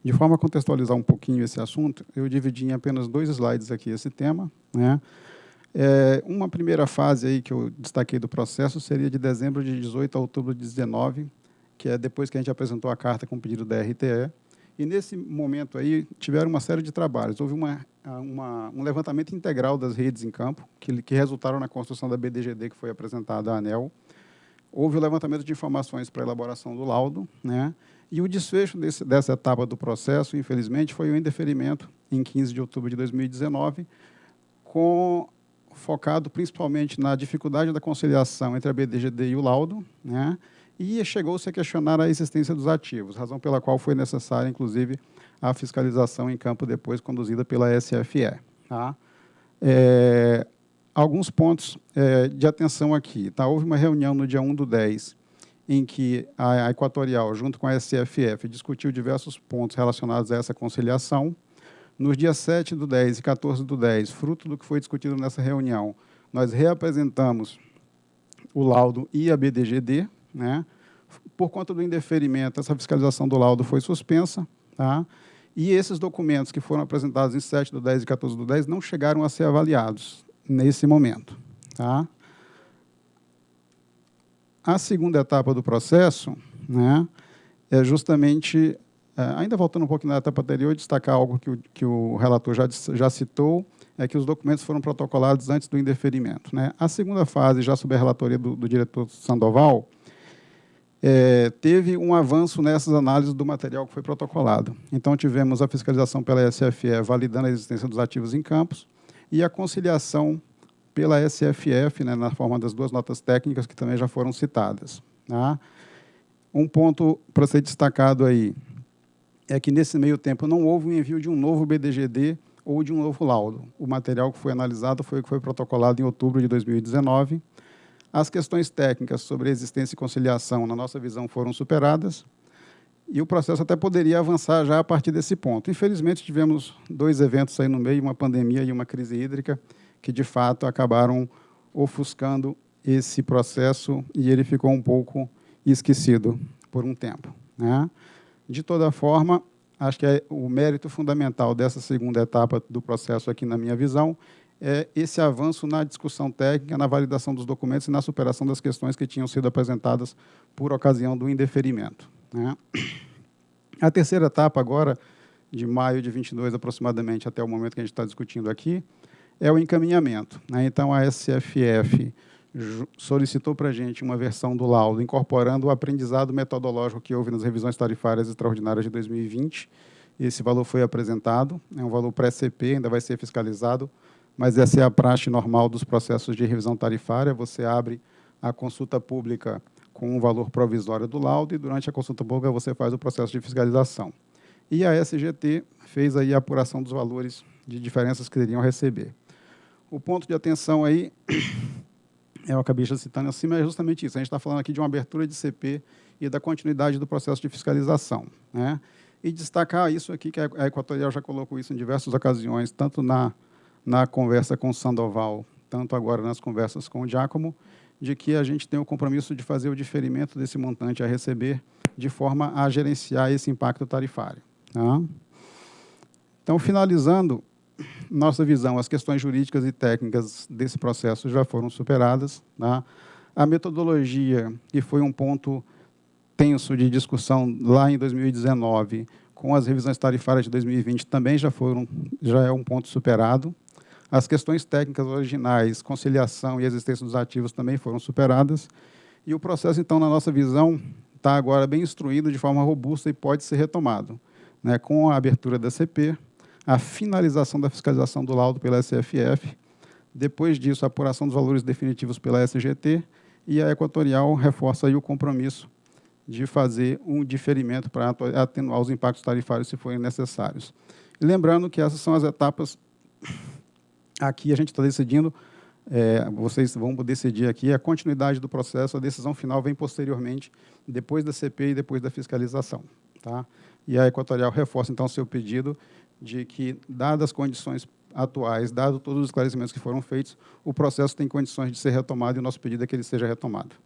De forma a contextualizar um pouquinho esse assunto, eu dividi em apenas dois slides aqui esse tema. Né? É, uma primeira fase aí que eu destaquei do processo seria de dezembro de 18 a outubro de 19, que é depois que a gente apresentou a carta com o pedido da RTE. E nesse momento aí tiveram uma série de trabalhos. Houve uma, uma, um levantamento integral das redes em campo, que, que resultaram na construção da BDGD que foi apresentada à ANEL. Houve o levantamento de informações para a elaboração do laudo, né? E o desfecho desse, dessa etapa do processo, infelizmente, foi o indeferimento em 15 de outubro de 2019, com, focado principalmente na dificuldade da conciliação entre a BDGD e o laudo, né? e chegou-se a questionar a existência dos ativos, razão pela qual foi necessária, inclusive, a fiscalização em campo depois conduzida pela SFE. Tá? É, alguns pontos é, de atenção aqui. Tá? Houve uma reunião no dia 1 do 10, em que a, Equatorial, junto com a SFF, discutiu diversos pontos relacionados a essa conciliação. Nos dias 7 do 10 e 14 do 10, fruto do que foi discutido nessa reunião, nós reapresentamos o laudo e a BDGD. Né? Por conta do indeferimento, essa fiscalização do laudo foi suspensa. Tá? E esses documentos que foram apresentados em 7 do 10 e 14 do 10 não chegaram a ser avaliados nesse momento. Tá? A segunda etapa do processo né, é justamente, é, ainda voltando um pouco na etapa anterior, destacar algo que o, que o relator já, já citou, é que os documentos foram protocolados antes do indeferimento. Né? A segunda fase, já sob a relatoria do, do diretor Sandoval, é, teve um avanço nessas análises do material que foi protocolado. Então, tivemos a fiscalização pela SFE validando a existência dos ativos em campos e a conciliação pela SFF, né, na forma das duas notas técnicas que também já foram citadas. Tá? Um ponto para ser destacado aí é que, nesse meio tempo, não houve o envio de um novo BDGD ou de um novo laudo. O material que foi analisado foi o que foi protocolado em outubro de 2019. As questões técnicas sobre existência e conciliação, na nossa visão, foram superadas, e o processo até poderia avançar já a partir desse ponto. Infelizmente, tivemos dois eventos aí no meio, uma pandemia e uma crise hídrica, que de fato acabaram ofuscando esse processo e ele ficou um pouco esquecido por um tempo. Né? De toda forma, acho que é o mérito fundamental dessa segunda etapa do processo aqui, na minha visão, é esse avanço na discussão técnica, na validação dos documentos e na superação das questões que tinham sido apresentadas por ocasião do indeferimento. Né? A terceira etapa agora, de maio de 22 aproximadamente até o momento que a gente está discutindo aqui, é o encaminhamento. Né? Então, a SFF solicitou para a gente uma versão do laudo incorporando o aprendizado metodológico que houve nas revisões tarifárias extraordinárias de 2020. Esse valor foi apresentado, é um valor pré-CP, ainda vai ser fiscalizado, mas essa é a praxe normal dos processos de revisão tarifária. Você abre a consulta pública com um valor provisório do laudo e, durante a consulta pública, você faz o processo de fiscalização. E a SGT fez aí a apuração dos valores de diferenças que iriam receber. O ponto de atenção aí, eu acabei já citando acima, é justamente isso. A gente está falando aqui de uma abertura de CP e da continuidade do processo de fiscalização. Né? E destacar isso aqui, que a Equatorial já colocou isso em diversas ocasiões, tanto na, na conversa com o Sandoval, tanto agora nas conversas com o Giacomo, de que a gente tem o compromisso de fazer o diferimento desse montante a receber de forma a gerenciar esse impacto tarifário. Tá? Então, finalizando, nossa visão, as questões jurídicas e técnicas desse processo já foram superadas. Tá? A metodologia, que foi um ponto tenso de discussão lá em 2019, com as revisões tarifárias de 2020, também já, foram, já é um ponto superado. As questões técnicas originais, conciliação e existência dos ativos também foram superadas. E o processo, então, na nossa visão, está agora bem instruído de forma robusta e pode ser retomado, né, com a abertura da CP, a finalização da fiscalização do laudo pela SFF, depois disso, a apuração dos valores definitivos pela SGT, e a Equatorial reforça o compromisso de fazer um diferimento para atenuar os impactos tarifários se forem necessários. Lembrando que essas são as etapas, aqui a gente está decidindo é, vocês vão decidir aqui a continuidade do processo, a decisão final vem posteriormente, depois da CPI e depois da fiscalização. Tá? E a Equatorial reforça, então, seu pedido de que, dadas as condições atuais, dado todos os esclarecimentos que foram feitos, o processo tem condições de ser retomado e o nosso pedido é que ele seja retomado.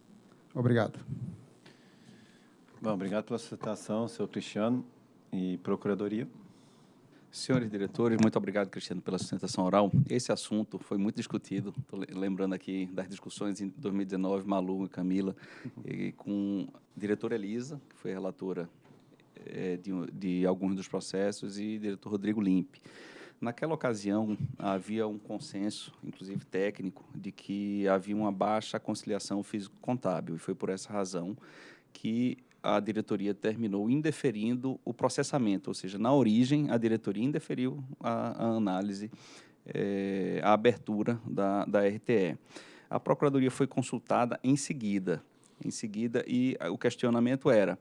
Obrigado. Bom, obrigado pela citação, senhor Cristiano e Procuradoria. Senhores diretores, muito obrigado, Cristiano, pela sustentação oral. Esse assunto foi muito discutido. Estou lembrando aqui das discussões em 2019, Malu e Camila, e com a diretora Elisa, que foi relatora é, de, de, alguns dos processos, e diretor Rodrigo Limpe. Naquela ocasião, havia um consenso, inclusive técnico, de que havia uma baixa conciliação físico-contábil, e foi por essa razão que a diretoria terminou indeferindo o processamento, ou seja, na origem, a diretoria indeferiu a, a análise, é, a abertura da, da RTE. A Procuradoria foi consultada em seguida, em seguida, e o questionamento era,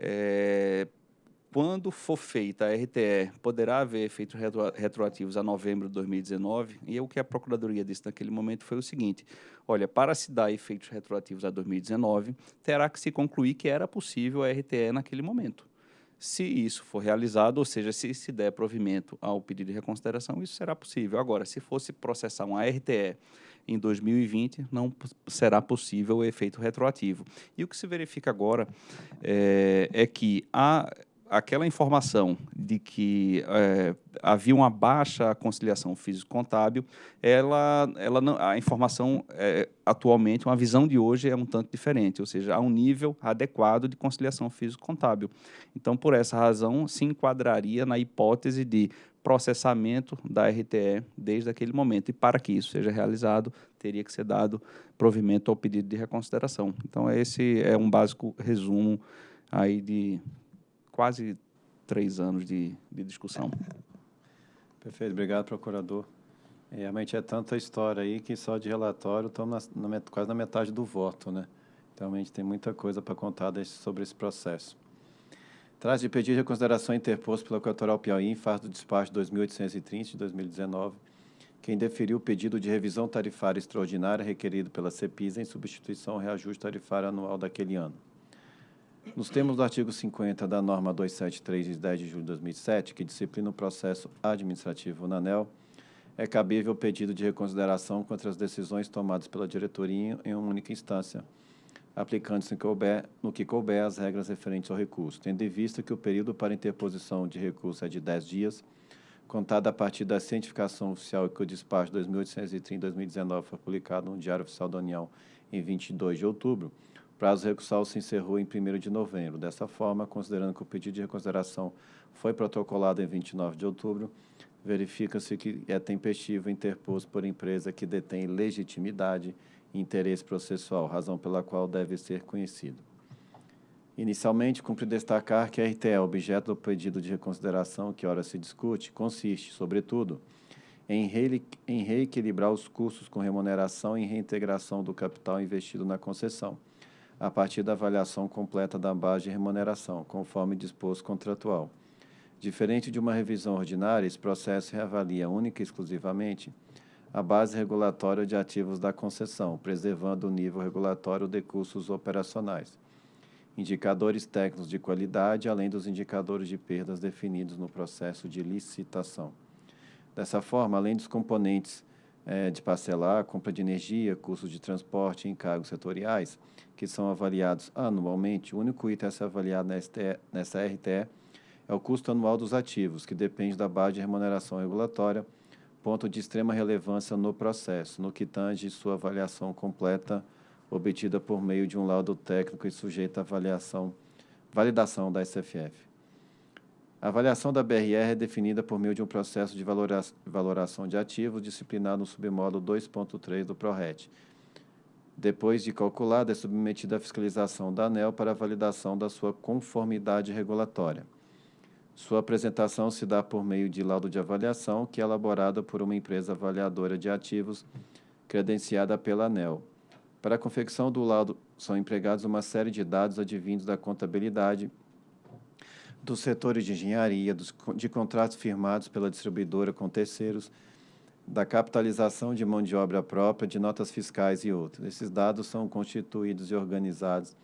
é, quando for feita a RTE, poderá haver efeitos retroativos a novembro de 2019, e o que a Procuradoria disse naquele momento foi o seguinte: olha, para se dar efeitos retroativos a 2019, terá que se concluir que era possível a RTE naquele momento. Se isso for realizado, ou seja, se se der provimento ao pedido de reconsideração, isso será possível. Agora, se fosse processar uma RTE em 2020, não será possível o efeito retroativo. E o que se verifica agora é, é que a aquela informação de que é, havia uma baixa conciliação físico-contábil, ela, ela não, a informação é, atualmente, uma visão de hoje é um tanto diferente, ou seja, há um nível adequado de conciliação físico-contábil. Então, por essa razão, se enquadraria na hipótese de processamento da RTE desde aquele momento. E para que isso seja realizado, teria que ser dado provimento ao pedido de reconsideração. Então, esse é um básico resumo aí de quase três anos de, de discussão. Perfeito, obrigado, procurador. Realmente é tanta história aí que só de relatório estamos na, na, quase na metade do voto, né? Então, realmente tem muita coisa para contar desse, sobre esse processo. Traz de pedido de consideração interposto pela Equatorial Piauí em face do despacho 2830 de 2019, quem deferiu o pedido de revisão tarifária extraordinária requerido pela CEPISA em substituição ao reajuste tarifário anual daquele ano. Nos termos do artigo 50 da norma 273, de 10 de julho de 2007, que disciplina o processo administrativo na ANEL, é cabível o pedido de reconsideração contra as decisões tomadas pela diretoria em uma única instância, aplicando-se no que couber as regras referentes ao recurso, tendo em vista que o período para interposição de recurso é de 10 dias, contado a partir da cientificação oficial que o despacho 2830-2019 foi publicado no Diário Oficial da União em 22 de outubro, prazo recursal se encerrou em 1 de novembro. Dessa forma, considerando que o pedido de reconsideração foi protocolado em 29 de outubro, verifica-se que é tempestivo interposto por empresa que detém legitimidade interesse processual, razão pela qual deve ser conhecido. Inicialmente, cumpre destacar que a RTE, objeto do pedido de reconsideração que ora se discute, consiste, sobretudo, em, reequilibrar os custos com remuneração e reintegração do capital investido na concessão, a partir da avaliação completa da base de remuneração, conforme disposto contratual. Diferente de uma revisão ordinária, esse processo reavalia única e exclusivamente a base regulatória de ativos da concessão, preservando o nível regulatório de custos operacionais, indicadores técnicos de qualidade, além dos indicadores de perdas definidos no processo de licitação. Dessa forma, além dos componentes é, de parcelar, compra de energia, custos de transporte e encargos setoriais, que são avaliados anualmente, o único item a ser avaliado nessa RTE é o custo anual dos ativos, que depende da base de remuneração regulatória, ponto de extrema relevância no processo, no que tange sua avaliação completa, obtida por meio de um laudo técnico e sujeita à avaliação, validação da SFF. A avaliação da BRR é definida por meio de um processo de valoração de ativos disciplinado no submódulo 2.3 do PRORET. Depois de calculada, é submetida à fiscalização da ANEL para validação da sua conformidade regulatória. Sua apresentação se dá por meio de laudo de avaliação, que é elaborada por uma empresa avaliadora de ativos credenciada pela ANEL. Para a confecção do laudo, são empregados uma série de dados advindos da contabilidade, dos setores de engenharia, dos, de contratos firmados pela distribuidora com terceiros, da capitalização de mão de obra própria, de notas fiscais e outros. Esses dados são constituídos e organizados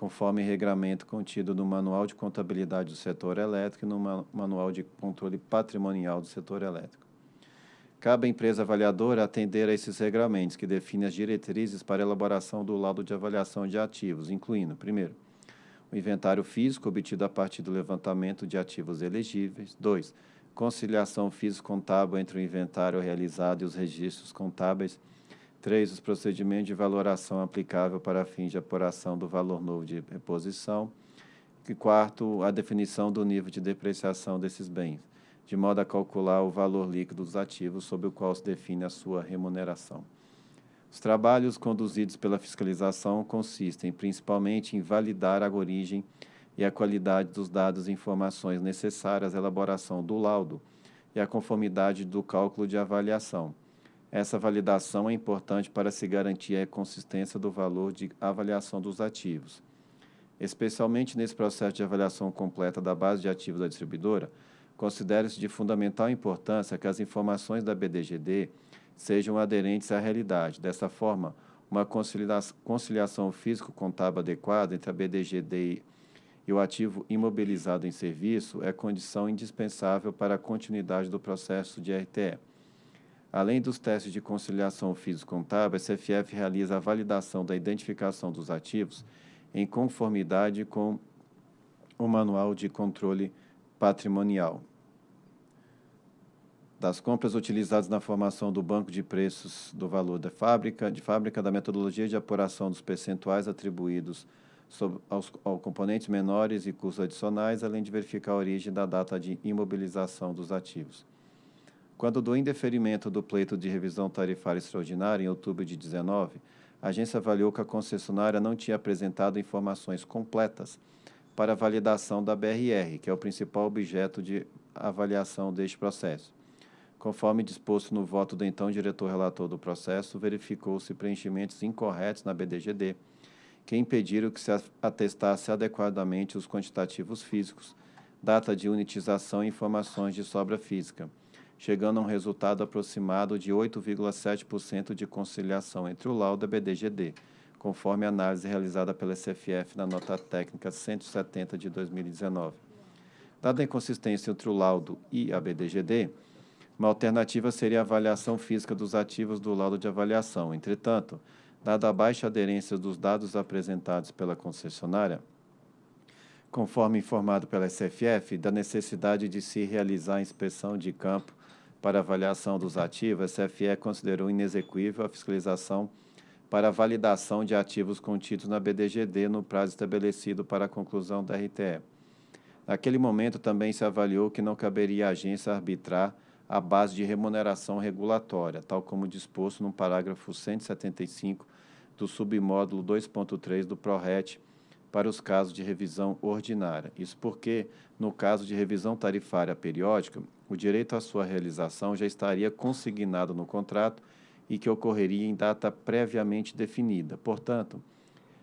conforme regramento contido no Manual de Contabilidade do Setor Elétrico e no Manual de Controle Patrimonial do Setor Elétrico. Cabe à empresa avaliadora atender a esses regramentos, que definem as diretrizes para elaboração do laudo de avaliação de ativos, incluindo, primeiro, o inventário físico obtido a partir do levantamento de ativos elegíveis. 2. Conciliação físico-contábil entre o inventário realizado e os registros contábeis. 3. Os procedimentos de valoração aplicável para fins de apuração do valor novo de reposição. E quarto, a definição do nível de depreciação desses bens, de modo a calcular o valor líquido dos ativos sobre o qual se define a sua remuneração. Os trabalhos conduzidos pela fiscalização consistem principalmente em validar a origem e a qualidade dos dados e informações necessárias à elaboração do laudo e a conformidade do cálculo de avaliação. Essa validação é importante para se garantir a consistência do valor de avaliação dos ativos. Especialmente nesse processo de avaliação completa da base de ativos da distribuidora, considera-se de fundamental importância que as informações da BDGD sejam aderentes à realidade. Dessa forma, uma conciliação físico-contábil adequada entre a BDGD e o ativo imobilizado em serviço é condição indispensável para a continuidade do processo de RTE. Além dos testes de conciliação físico-contábil, a CFF realiza a validação da identificação dos ativos em conformidade com o Manual de Controle Patrimonial das compras utilizadas na formação do banco de preços do valor da fábrica, de fábrica da metodologia de apuração dos percentuais atribuídos sobre, aos, aos componentes menores e custos adicionais, além de verificar a origem da data de imobilização dos ativos. Quando do indeferimento do pleito de revisão tarifária extraordinária, em outubro de 19, a agência avaliou que a concessionária não tinha apresentado informações completas para validação da BRR, que é o principal objeto de avaliação deste processo. Conforme disposto no voto do então diretor relator do processo, verificou-se preenchimentos incorretos na BDGD, que impediram que se atestasse adequadamente os quantitativos físicos, data de unitização e informações de sobra física, chegando a um resultado aproximado de 8,7% de conciliação entre o laudo e a BDGD, conforme a análise realizada pela SFF na nota técnica 170 de 2019. Dada a inconsistência entre o laudo e a BDGD, uma alternativa seria a avaliação física dos ativos do laudo de avaliação. Entretanto, dada a baixa aderência dos dados apresentados pela concessionária, conforme informado pela SFF, da necessidade de se realizar a inspeção de campo para avaliação dos ativos, a SFE considerou inexequível a fiscalização para a validação de ativos contidos na BDGD no prazo estabelecido para a conclusão da RTE. Naquele momento, também se avaliou que não caberia à agência arbitrar à base de remuneração regulatória, tal como disposto no parágrafo 175 do submódulo 2.3 do PRORET para os casos de revisão ordinária. Isso porque, no caso de revisão tarifária periódica, o direito à sua realização já estaria consignado no contrato e que ocorreria em data previamente definida. Portanto,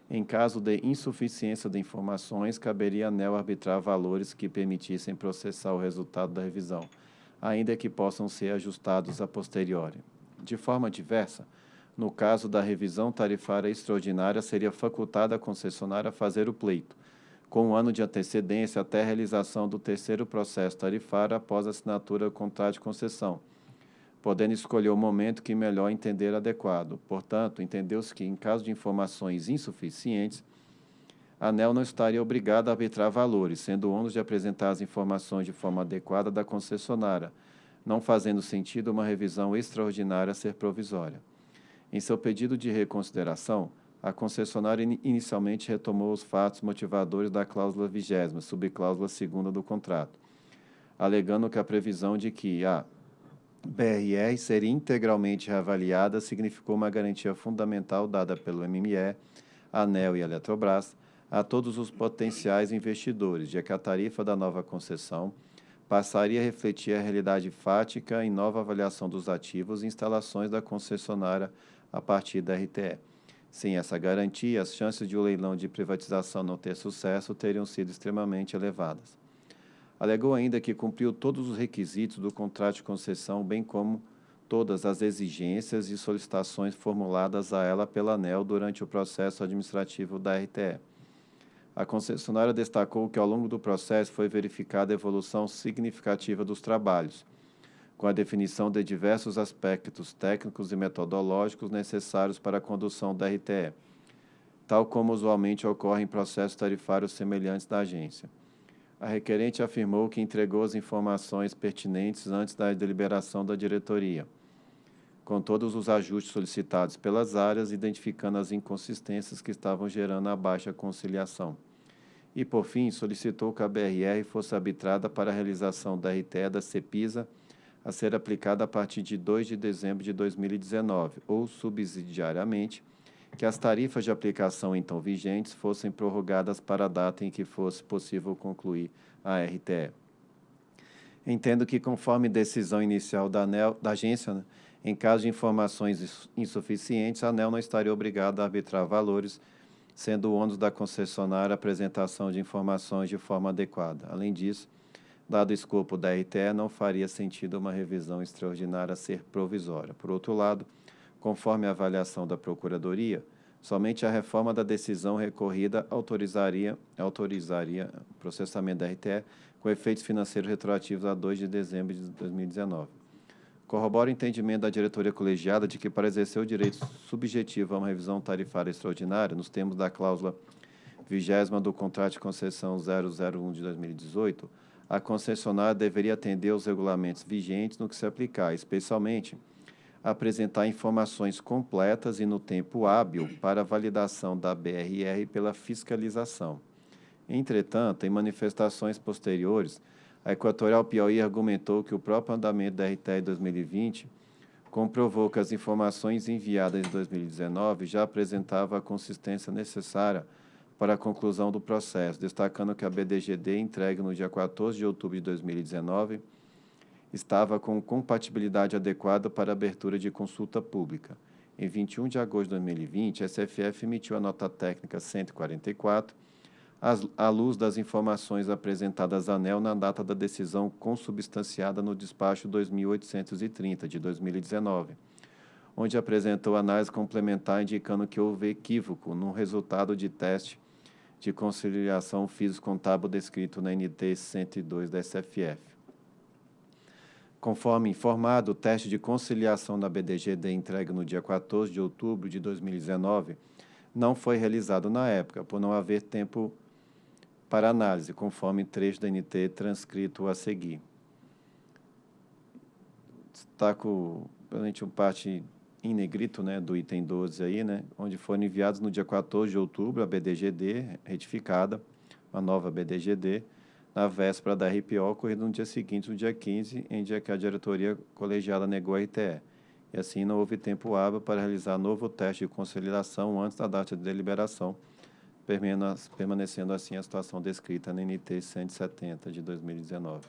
em caso de insuficiência de informações, caberia à ANEL arbitrar valores que permitissem processar o resultado da revisão ainda que possam ser ajustados a posteriori. De forma diversa, no caso da revisão tarifária extraordinária, seria facultada a concessionária a fazer o pleito, com um ano de antecedência até a realização do terceiro processo tarifário após a assinatura do contrato de concessão, podendo escolher o momento que melhor entender adequado. Portanto, entendeu-se que, em caso de informações insuficientes, a ANEL não estaria obrigada a arbitrar valores, sendo o ônus de apresentar as informações de forma adequada da concessionária, não fazendo sentido uma revisão extraordinária ser provisória. Em seu pedido de reconsideração, a concessionária inicialmente retomou os fatos motivadores da cláusula vigésima, subcláusula segunda do contrato, alegando que a previsão de que a BRR seria integralmente reavaliada significou uma garantia fundamental dada pelo MME, ANEL e Eletrobras, a todos os potenciais investidores, de que a tarifa da nova concessão passaria a refletir a realidade fática em nova avaliação dos ativos e instalações da concessionária a partir da RTE. Sem essa garantia, as chances de o um leilão de privatização não ter sucesso teriam sido extremamente elevadas. Alegou ainda que cumpriu todos os requisitos do contrato de concessão, bem como todas as exigências e solicitações formuladas a ela pela ANEL durante o processo administrativo da RTE. A concessionária destacou que, ao longo do processo, foi verificada a evolução significativa dos trabalhos, com a definição de diversos aspectos técnicos e metodológicos necessários para a condução da RTE, tal como usualmente ocorre em processos tarifários semelhantes da agência. A requerente afirmou que entregou as informações pertinentes antes da deliberação da diretoria com todos os ajustes solicitados pelas áreas, identificando as inconsistências que estavam gerando a baixa conciliação. E, por fim, solicitou que a BRR fosse arbitrada para a realização da RTE da CEPISA a ser aplicada a partir de 2 de dezembro de 2019, ou, subsidiariamente, que as tarifas de aplicação então vigentes fossem prorrogadas para a data em que fosse possível concluir a RTE. Entendo que, conforme decisão inicial da, ANEL, da agência, né, em caso de informações insuficientes, a ANEL não estaria obrigada a arbitrar valores, sendo o ônus da concessionária a apresentação de informações de forma adequada. Além disso, dado o escopo da RTE, não faria sentido uma revisão extraordinária ser provisória. Por outro lado, conforme a avaliação da Procuradoria, somente a reforma da decisão recorrida autorizaria, autorizaria o processamento da RTE com efeitos financeiros retroativos a 2 de dezembro de 2019. Corrobora o entendimento da diretoria colegiada de que, para exercer o direito subjetivo a uma revisão tarifária extraordinária, nos termos da cláusula vigésima do contrato de concessão 001 de 2018, a concessionária deveria atender aos regulamentos vigentes no que se aplicar, especialmente apresentar informações completas e no tempo hábil para validação da BRR pela fiscalização. Entretanto, em manifestações posteriores, a Equatorial Piauí argumentou que o próprio andamento da RTE 2020 comprovou que as informações enviadas em 2019 já apresentavam a consistência necessária para a conclusão do processo, destacando que a BDGD, entregue no dia 14 de outubro de 2019, estava com compatibilidade adequada para abertura de consulta pública. Em 21 de agosto de 2020, a SFF emitiu a nota técnica 144, à luz das informações apresentadas à ANEL na data da decisão consubstanciada no despacho 2830 de 2019, onde apresentou análise complementar indicando que houve equívoco no resultado de teste de conciliação físico-contábil descrito na NT 102 da SFF. Conforme informado, o teste de conciliação da BDGD entregue no dia 14 de outubro de 2019 não foi realizado na época, por não haver tempo para análise, conforme trecho da NT transcrito a seguir. Destaco, realmente, uma parte em negrito, né, do item 12 aí, né, onde foram enviados no dia 14 de outubro a BDGD retificada, a nova BDGD, na véspera da RPO, ocorrida no dia seguinte, no dia 15, em dia que a diretoria colegiada negou a RTE. E assim não houve tempo hábil para realizar novo teste de conciliação antes da data de deliberação, permanecendo assim a situação descrita na NT 170 de 2019.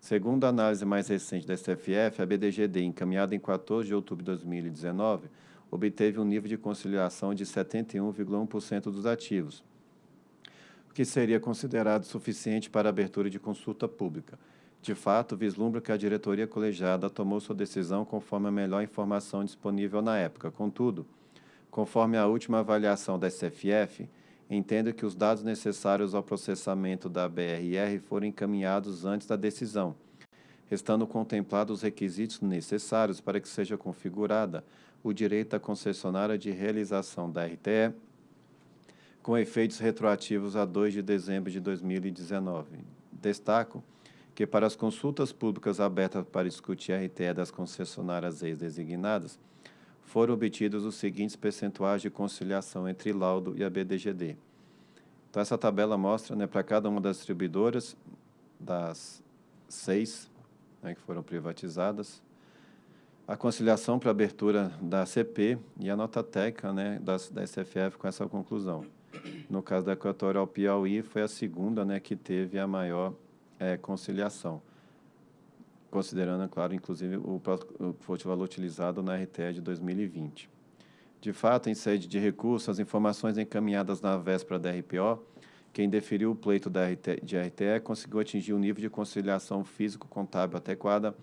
Segundo a análise mais recente da SFF, a BDGD, encaminhada em 14 de outubro de 2019, obteve um nível de conciliação de 71,1% dos ativos, o que seria considerado suficiente para abertura de consulta pública. De fato, vislumbra que a diretoria colegiada tomou sua decisão conforme a melhor informação disponível na época. Contudo, conforme a última avaliação da SFF, entendo que os dados necessários ao processamento da BRR foram encaminhados antes da decisão, restando contemplados os requisitos necessários para que seja configurada o direito da concessionária de realização da RTE, com efeitos retroativos a 2 de dezembro de 2019. Destaco que para as consultas públicas abertas para discutir a RTE das concessionárias ex-designadas, foram obtidos os seguintes percentuais de conciliação entre laudo e a BDGD. Então, essa tabela mostra, né, para cada uma das distribuidoras, das seis né, que foram privatizadas, a conciliação para abertura da CP e a nota técnica né, da, da SFF com essa conclusão. No caso da Equatorial Piauí, foi a segunda né, que teve a maior é, conciliação considerando, é claro, inclusive o, o valor utilizado na RTE de 2020. De fato, em sede de recurso, as informações encaminhadas na véspera da RPO, quem deferiu o pleito da RTE, de RTE conseguiu atingir um nível de conciliação físico-contábil adequada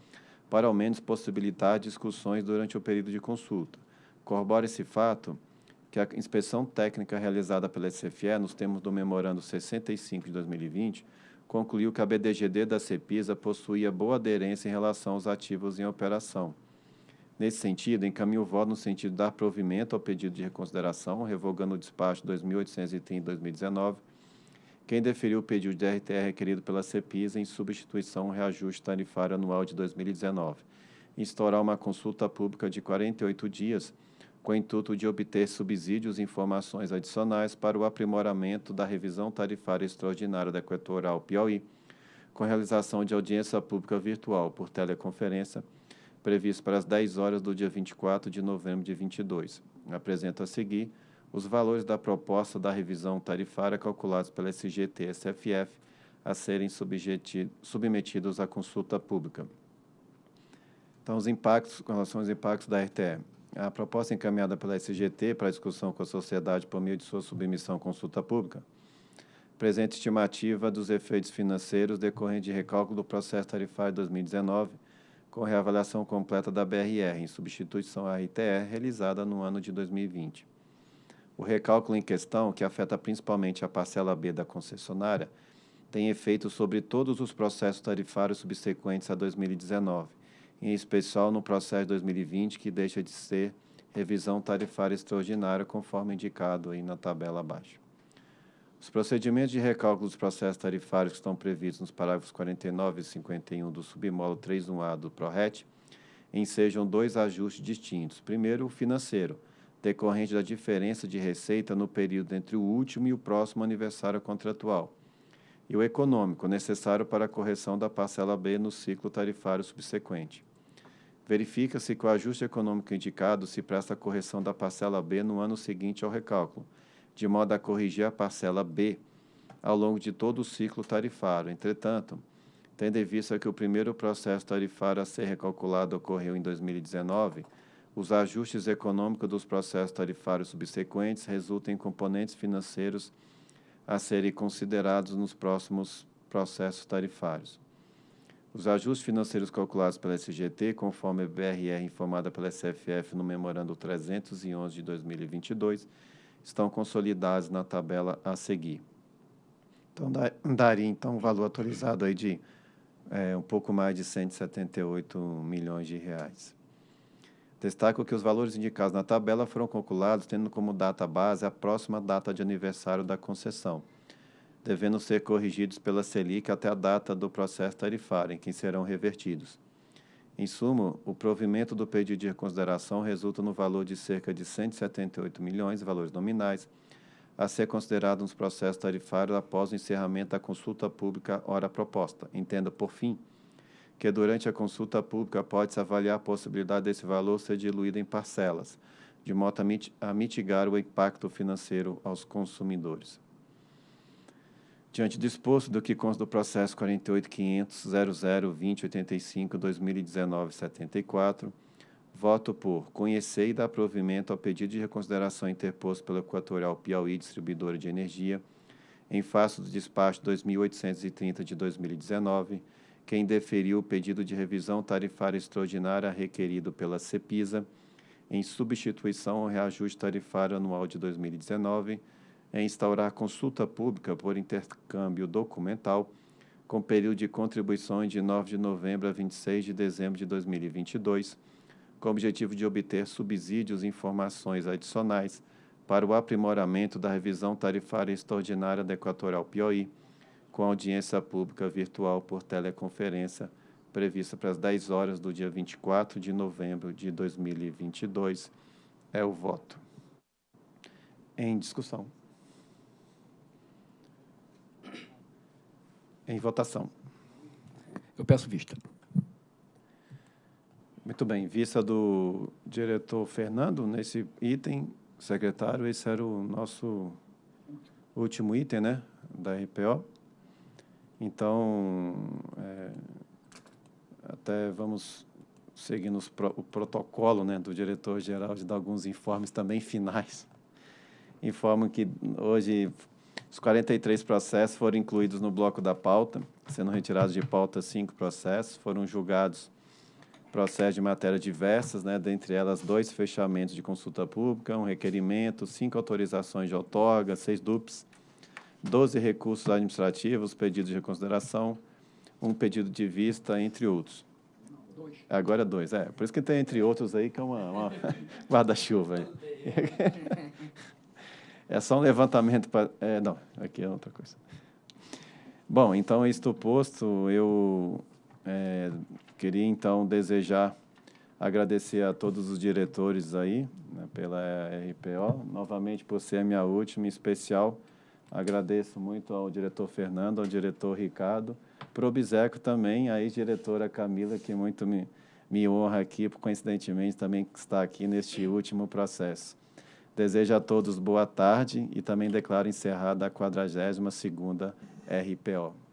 para ao menos possibilitar discussões durante o período de consulta. Corrobora esse fato que a inspeção técnica realizada pela SFE, nos termos do memorando 65 de 2020, concluiu que a BDGD da CEPISA possuía boa aderência em relação aos ativos em operação. Nesse sentido, encaminho o voto no sentido de dar provimento ao pedido de reconsideração, revogando o despacho 2830-2019, quem deferiu o pedido de RTR requerido pela CEPISA em substituição ao reajuste tarifário anual de 2019, instaurar uma consulta pública de 48 dias, com o intuito de obter subsídios e informações adicionais para o aprimoramento da revisão tarifária extraordinária da Equatorial Piauí, com realização de audiência pública virtual por teleconferência, previsto para as 10 horas do dia 24 de novembro de 22. Apresento a seguir os valores da proposta da revisão tarifária calculados pela SGT SFF a serem submetidos à consulta pública. Então, os impactos, com relação aos impactos da RTE. A proposta encaminhada pela SGT para discussão com a sociedade por meio de sua submissão à consulta pública presente estimativa dos efeitos financeiros decorrentes de recálculo do processo tarifário 2019, com reavaliação completa da BRR, em substituição à RTR, realizada no ano de 2020. O recálculo em questão, que afeta principalmente a parcela B da concessionária, tem efeito sobre todos os processos tarifários subsequentes a 2019, em especial no processo de 2020, que deixa de ser revisão tarifária extraordinária, conforme indicado aí na tabela abaixo. Os procedimentos de recálculo dos processos tarifários que estão previstos nos parágrafos 49 e 51 do submódulo 3.1a do PRORET ensejam dois ajustes distintos. Primeiro, o financeiro, decorrente da diferença de receita no período entre o último e o próximo aniversário contratual, e o econômico, necessário para a correção da parcela B no ciclo tarifário subsequente. Verifica-se que o ajuste econômico indicado se presta a correção da parcela B no ano seguinte ao recálculo, de modo a corrigir a parcela B ao longo de todo o ciclo tarifário. Entretanto, tendo em vista que o primeiro processo tarifário a ser recalculado ocorreu em 2019, os ajustes econômicos dos processos tarifários subsequentes resultam em componentes financeiros a serem considerados nos próximos processos tarifários. Os ajustes financeiros calculados pela SGT, conforme a BRR informada pela SFF no memorando 311 de 2022, estão consolidados na tabela a seguir. Então, daria então um valor atualizado aí de é, um pouco mais de 178 milhões de reais. Destaco que os valores indicados na tabela foram calculados tendo como data base a próxima data de aniversário da concessão, devendo ser corrigidos pela Selic até a data do processo tarifário, em que serão revertidos. Em suma, o provimento do pedido de reconsideração resulta no valor de cerca de 178 milhões, valores nominais, a ser considerado nos processos tarifários após o encerramento da consulta pública hora proposta. Entenda, por fim, que durante a consulta pública pode-se avaliar a possibilidade desse valor ser diluído em parcelas, de modo a mitigar o impacto financeiro aos consumidores. Diante do exposto do que consta do processo 48.500.00.2085.2019.74, voto por conhecer e dar provimento ao pedido de reconsideração interposto pela Equatorial Piauí Distribuidora de Energia, em face do despacho 2830 de 2019, quem deferiu o pedido de revisão tarifária extraordinária requerido pela CEPISA, em substituição ao reajuste tarifário anual de 2019, é instaurar consulta pública por intercâmbio documental, com período de contribuições de 9 de novembro a 26 de dezembro de 2022, com o objetivo de obter subsídios e informações adicionais para o aprimoramento da revisão tarifária extraordinária da Equatorial Piauí, com audiência pública virtual por teleconferência, prevista para as 10 horas do dia 24 de novembro de 2022. É o voto. Em discussão. Em votação. Eu peço vista. Muito bem. Vista do diretor Fernando, nesse item, secretário, esse era o nosso último item, né, da RPO. Então, é, até vamos seguir pro, o protocolo né, do diretor-geral de dar alguns informes também finais. Informo que hoje os 43 processos foram incluídos no bloco da pauta, sendo retirados de pauta cinco processos, foram julgados processo de matérias diversas, né, dentre elas dois fechamentos de consulta pública, um requerimento, cinco autorizações de outorga, seis DUPs, 12 recursos administrativos, pedidos de reconsideração, um pedido de vista, entre outros. Agora dois, é. Por isso que tem entre outros aí, que é uma, uma guarda-chuva. É só um levantamento para... É, não, aqui é outra coisa. Bom, então, isto posto, eu é, queria, então, desejar agradecer a todos os diretores aí, né, pela RPO, novamente por ser a minha última, em especial, agradeço muito ao diretor Fernando, ao diretor Ricardo, para o Obseco também, a ex-diretora Camila, que muito me, me honra aqui, coincidentemente, também está aqui neste último processo. Desejo a todos boa tarde e também declaro encerrada a 42ª RPO.